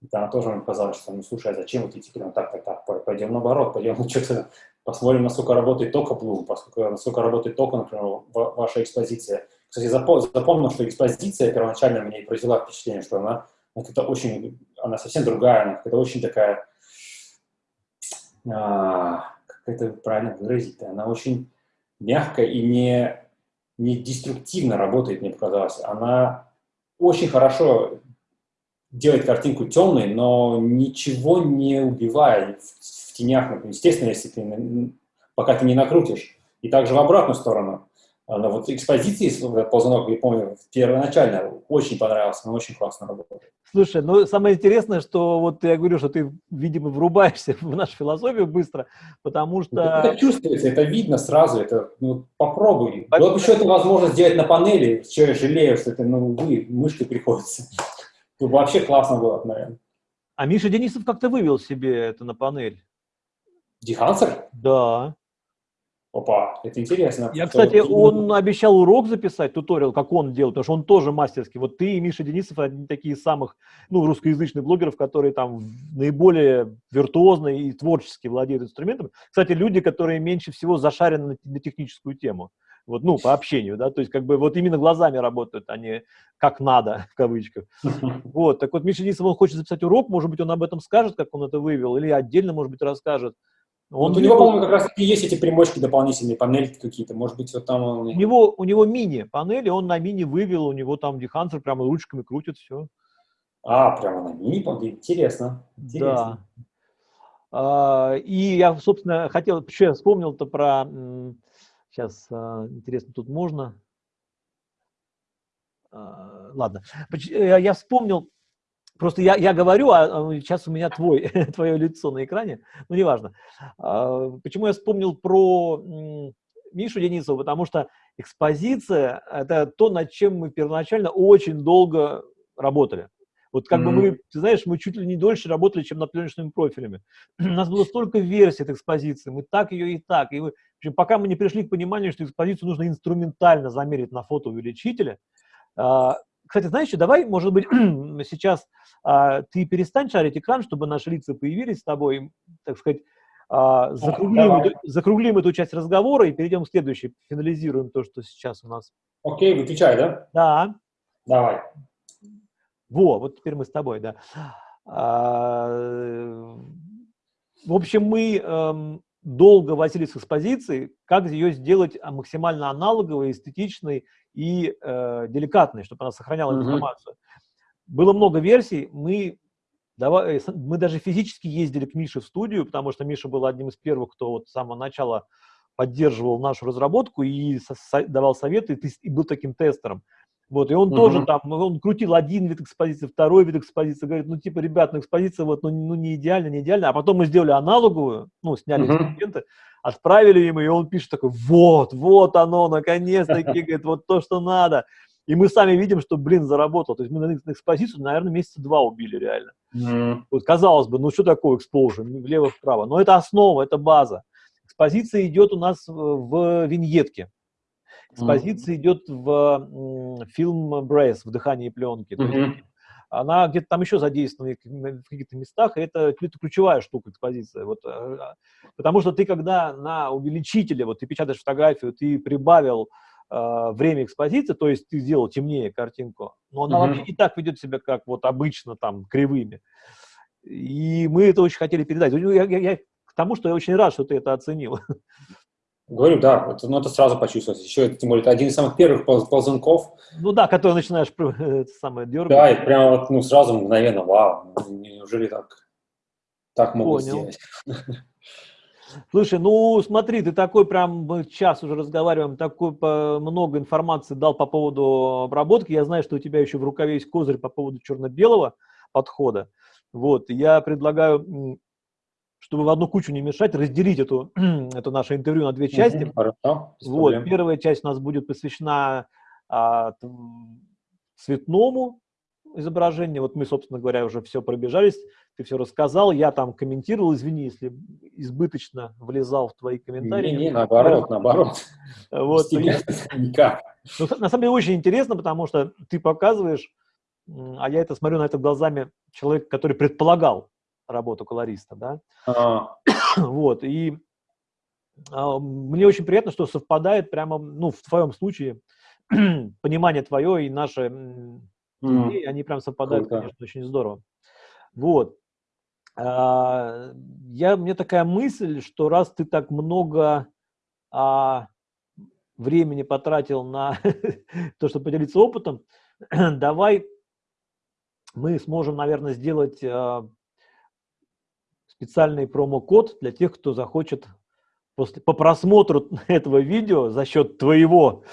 там тоже мне казалось, что, ну, слушай, а зачем вот идти прям так, так, так, пойдем наоборот, пойдем ну, что-то посмотрим, насколько работает только Bloom, поскольку, насколько работает только, например, ваша экспозиция. Кстати, запомнил, что экспозиция первоначально мне произвела впечатление, что она это очень, она совсем другая, она какая-то очень такая, а, как это правильно выразить, она очень мягкая и не, не деструктивно работает, мне показалось. Она очень хорошо делает картинку темной, но ничего не убивая в, в тенях. Естественно, если ты, пока ты не накрутишь. И также в обратную сторону. Но вот экспозиции ползунок, я помню, первоначально очень понравился, она очень классно работает. Слушай, ну самое интересное, что вот я говорю, что ты, видимо, врубаешься *laughs* в нашу философию быстро, потому что... Это чувствуется, это видно сразу, это ну, попробуй. По... Вот еще это возможно сделать на панели, что я жалею, что это, ну, вы, мышкой приходится. Ну, вообще классно было, наверное. А Миша Денисов как-то вывел себе это на панель. Дехансер? Да. Опа, это интересно. Я, кстати, он обещал урок записать, туториал, как он делает, потому что он тоже мастерский. Вот ты и Миша Денисов одни такие самых, ну, русскоязычных блогеров, которые там наиболее виртуозно и творчески владеют инструментом. Кстати, люди, которые меньше всего зашарены на, на техническую тему. Вот, ну, по общению, да, то есть как бы вот именно глазами работают, а не как надо, *laughs* в кавычках. *laughs* Вот, так вот Миша Денисов, он хочет записать урок, может быть, он об этом скажет, как он это вывел, или отдельно, может быть, расскажет. Он вот у него, по-моему, как раз таки есть эти примочки дополнительные, панельки какие-то, может быть, вот там он... У него, у него мини-панели, он на мини вывел, у него там дехансер прямо ручками крутит, все. А, прямо на мини интересно, интересно. Да. А, и я, собственно, хотел, еще я вспомнил-то про... Сейчас, а, интересно, тут можно... А, ладно. Я вспомнил Просто я, я говорю, а, а сейчас у меня твой, *laughs* твое лицо на экране, ну, неважно. А, почему я вспомнил про Мишу Денисова? Потому что экспозиция – это то, над чем мы первоначально очень долго работали. Вот как mm -hmm. бы мы, ты знаешь, мы чуть ли не дольше работали, чем над пленочными профилями. *clears throat* У нас было столько версий этой экспозиции, мы так ее и так. И, в общем, пока мы не пришли к пониманию, что экспозицию нужно инструментально замерить на фотоувеличителе, а, кстати, знаешь, давай, может быть, *clears throat* сейчас а, ты перестань шарить экран, чтобы наши лица появились с тобой, так сказать, а, закруглим, эту, закруглим эту часть разговора и перейдем к следующей, финализируем то, что сейчас у нас. Окей, выключай, да? Да. Давай. Во, вот теперь мы с тобой, да. А, в общем, мы эм, долго возились с экспозицией, как ее сделать максимально аналоговой, эстетичной и э, деликатной, чтобы она сохраняла mm -hmm. информацию. Было много версий, мы, давай, э, мы даже физически ездили к Мише в студию, потому что Миша был одним из первых, кто вот с самого начала поддерживал нашу разработку и со давал советы, и, и был таким тестером. Вот, и он угу. тоже там, он крутил один вид экспозиции, второй вид экспозиции, говорит, ну, типа, ребят, ну, экспозиция вот, ну, ну не идеально, не идеально, а потом мы сделали аналоговую, ну, сняли угу. инструменты, отправили ему, и он пишет такой, вот, вот оно, наконец-таки, *laughs* говорит, вот то, что надо. И мы сами видим, что, блин, заработал. То есть мы на экспозицию, наверное, месяца два убили реально. Mm. Вот казалось бы, ну что такое экспозиция, влево-вправо? Но это основа, это база. Экспозиция идет у нас в виньетке. Экспозиция mm. идет в фильм Брейс, в дыхании пленки. Mm -hmm. она где-то там еще задействована в каких-то местах, и это, это ключевая штука экспозиция. Вот, э, потому что ты, когда на увеличителе, вот ты печатаешь фотографию, ты прибавил э, время экспозиции, то есть ты сделал темнее картинку, но она mm -hmm. вообще и так ведет себя как вот обычно там кривыми. И мы это очень хотели передать. Я, я, я, к тому, что я очень рад, что ты это оценил. *laughs* Говорю, да, это, ну, это сразу почувствовать. Еще это, тем более, это один из самых первых ползунков. Ну да, который начинаешь *laughs* самое дергать. Да, и прямо вот, ну, сразу мгновенно, вау, неужели так, так могут Понял. сделать? *laughs* Слушай, ну смотри, ты такой прям, мы час уже разговариваем, такой много информации дал по поводу обработки. Я знаю, что у тебя еще в рукаве есть козырь по поводу черно-белого подхода. Вот, я предлагаю чтобы в одну кучу не мешать, разделить эту, *clears throat* это наше интервью на две части. Хорошо, вот, первая часть у нас будет посвящена а, цветному изображение. Вот мы, собственно говоря, уже все пробежались, ты все рассказал, я там комментировал, извини, если избыточно влезал в твои комментарии. Не, не, наоборот, наоборот. Вот. *laughs* Никак. Ну, на самом деле очень интересно, потому что ты показываешь, а я это смотрю на это глазами человека, который предполагал работу колориста, да. А. *coughs* Вот, и а, мне очень приятно, что совпадает прямо, ну, в твоем случае, *coughs* понимание твое и наши идеи, они прям совпадают, Круто. конечно, очень здорово. Вот. А, я, мне такая мысль, что раз ты так много а, времени потратил на *laughs* то, чтобы поделиться опытом, *coughs* давай мы сможем, наверное, сделать а, специальный промокод для тех, кто захочет после, по просмотру *laughs* этого видео за счет твоего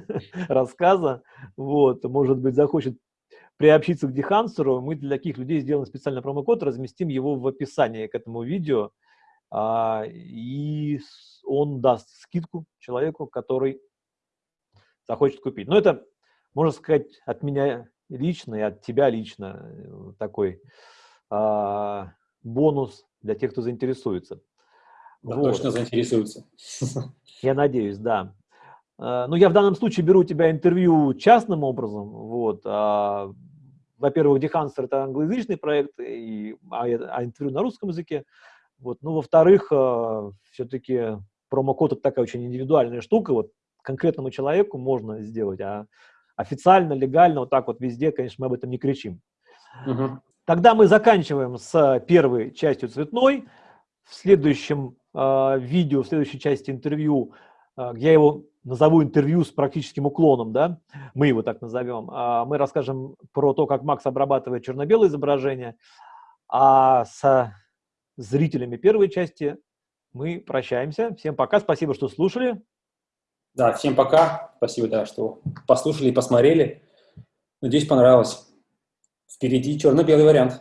*laughs* рассказа, вот, может быть, захочет приобщиться к Дехансеру, мы для таких людей сделаем специальный промокод, разместим его в описании к этому видео, а, и он даст скидку человеку, который захочет купить. Но это, можно сказать, от меня лично и от тебя лично э, такой а, бонус для тех, кто заинтересуется. Да, вот. Точно заинтересуются. *laughs* Я надеюсь, да. А, ну, я в данном случае беру у тебя интервью частным образом. Вот. А, во-первых, Дехансер – это англоязычный проект, и, а, а интервью на русском языке. Вот. Ну, во-вторых, а, все-таки промокод – это такая очень индивидуальная штука. Вот конкретному человеку можно сделать, а официально, легально, вот так вот везде, конечно, мы об этом не кричим. Угу. Тогда мы заканчиваем с первой частью цветной. В следующем э, видео, в следующей части интервью, э, я его назову интервью с практическим уклоном, да, мы его так назовем, э, мы расскажем про то, как Макс обрабатывает черно-белое изображение, а с зрителями первой части мы прощаемся. Всем пока, спасибо, что слушали. Да, всем пока, спасибо, да, что послушали и посмотрели. Надеюсь, понравилось. Впереди черно-белый вариант.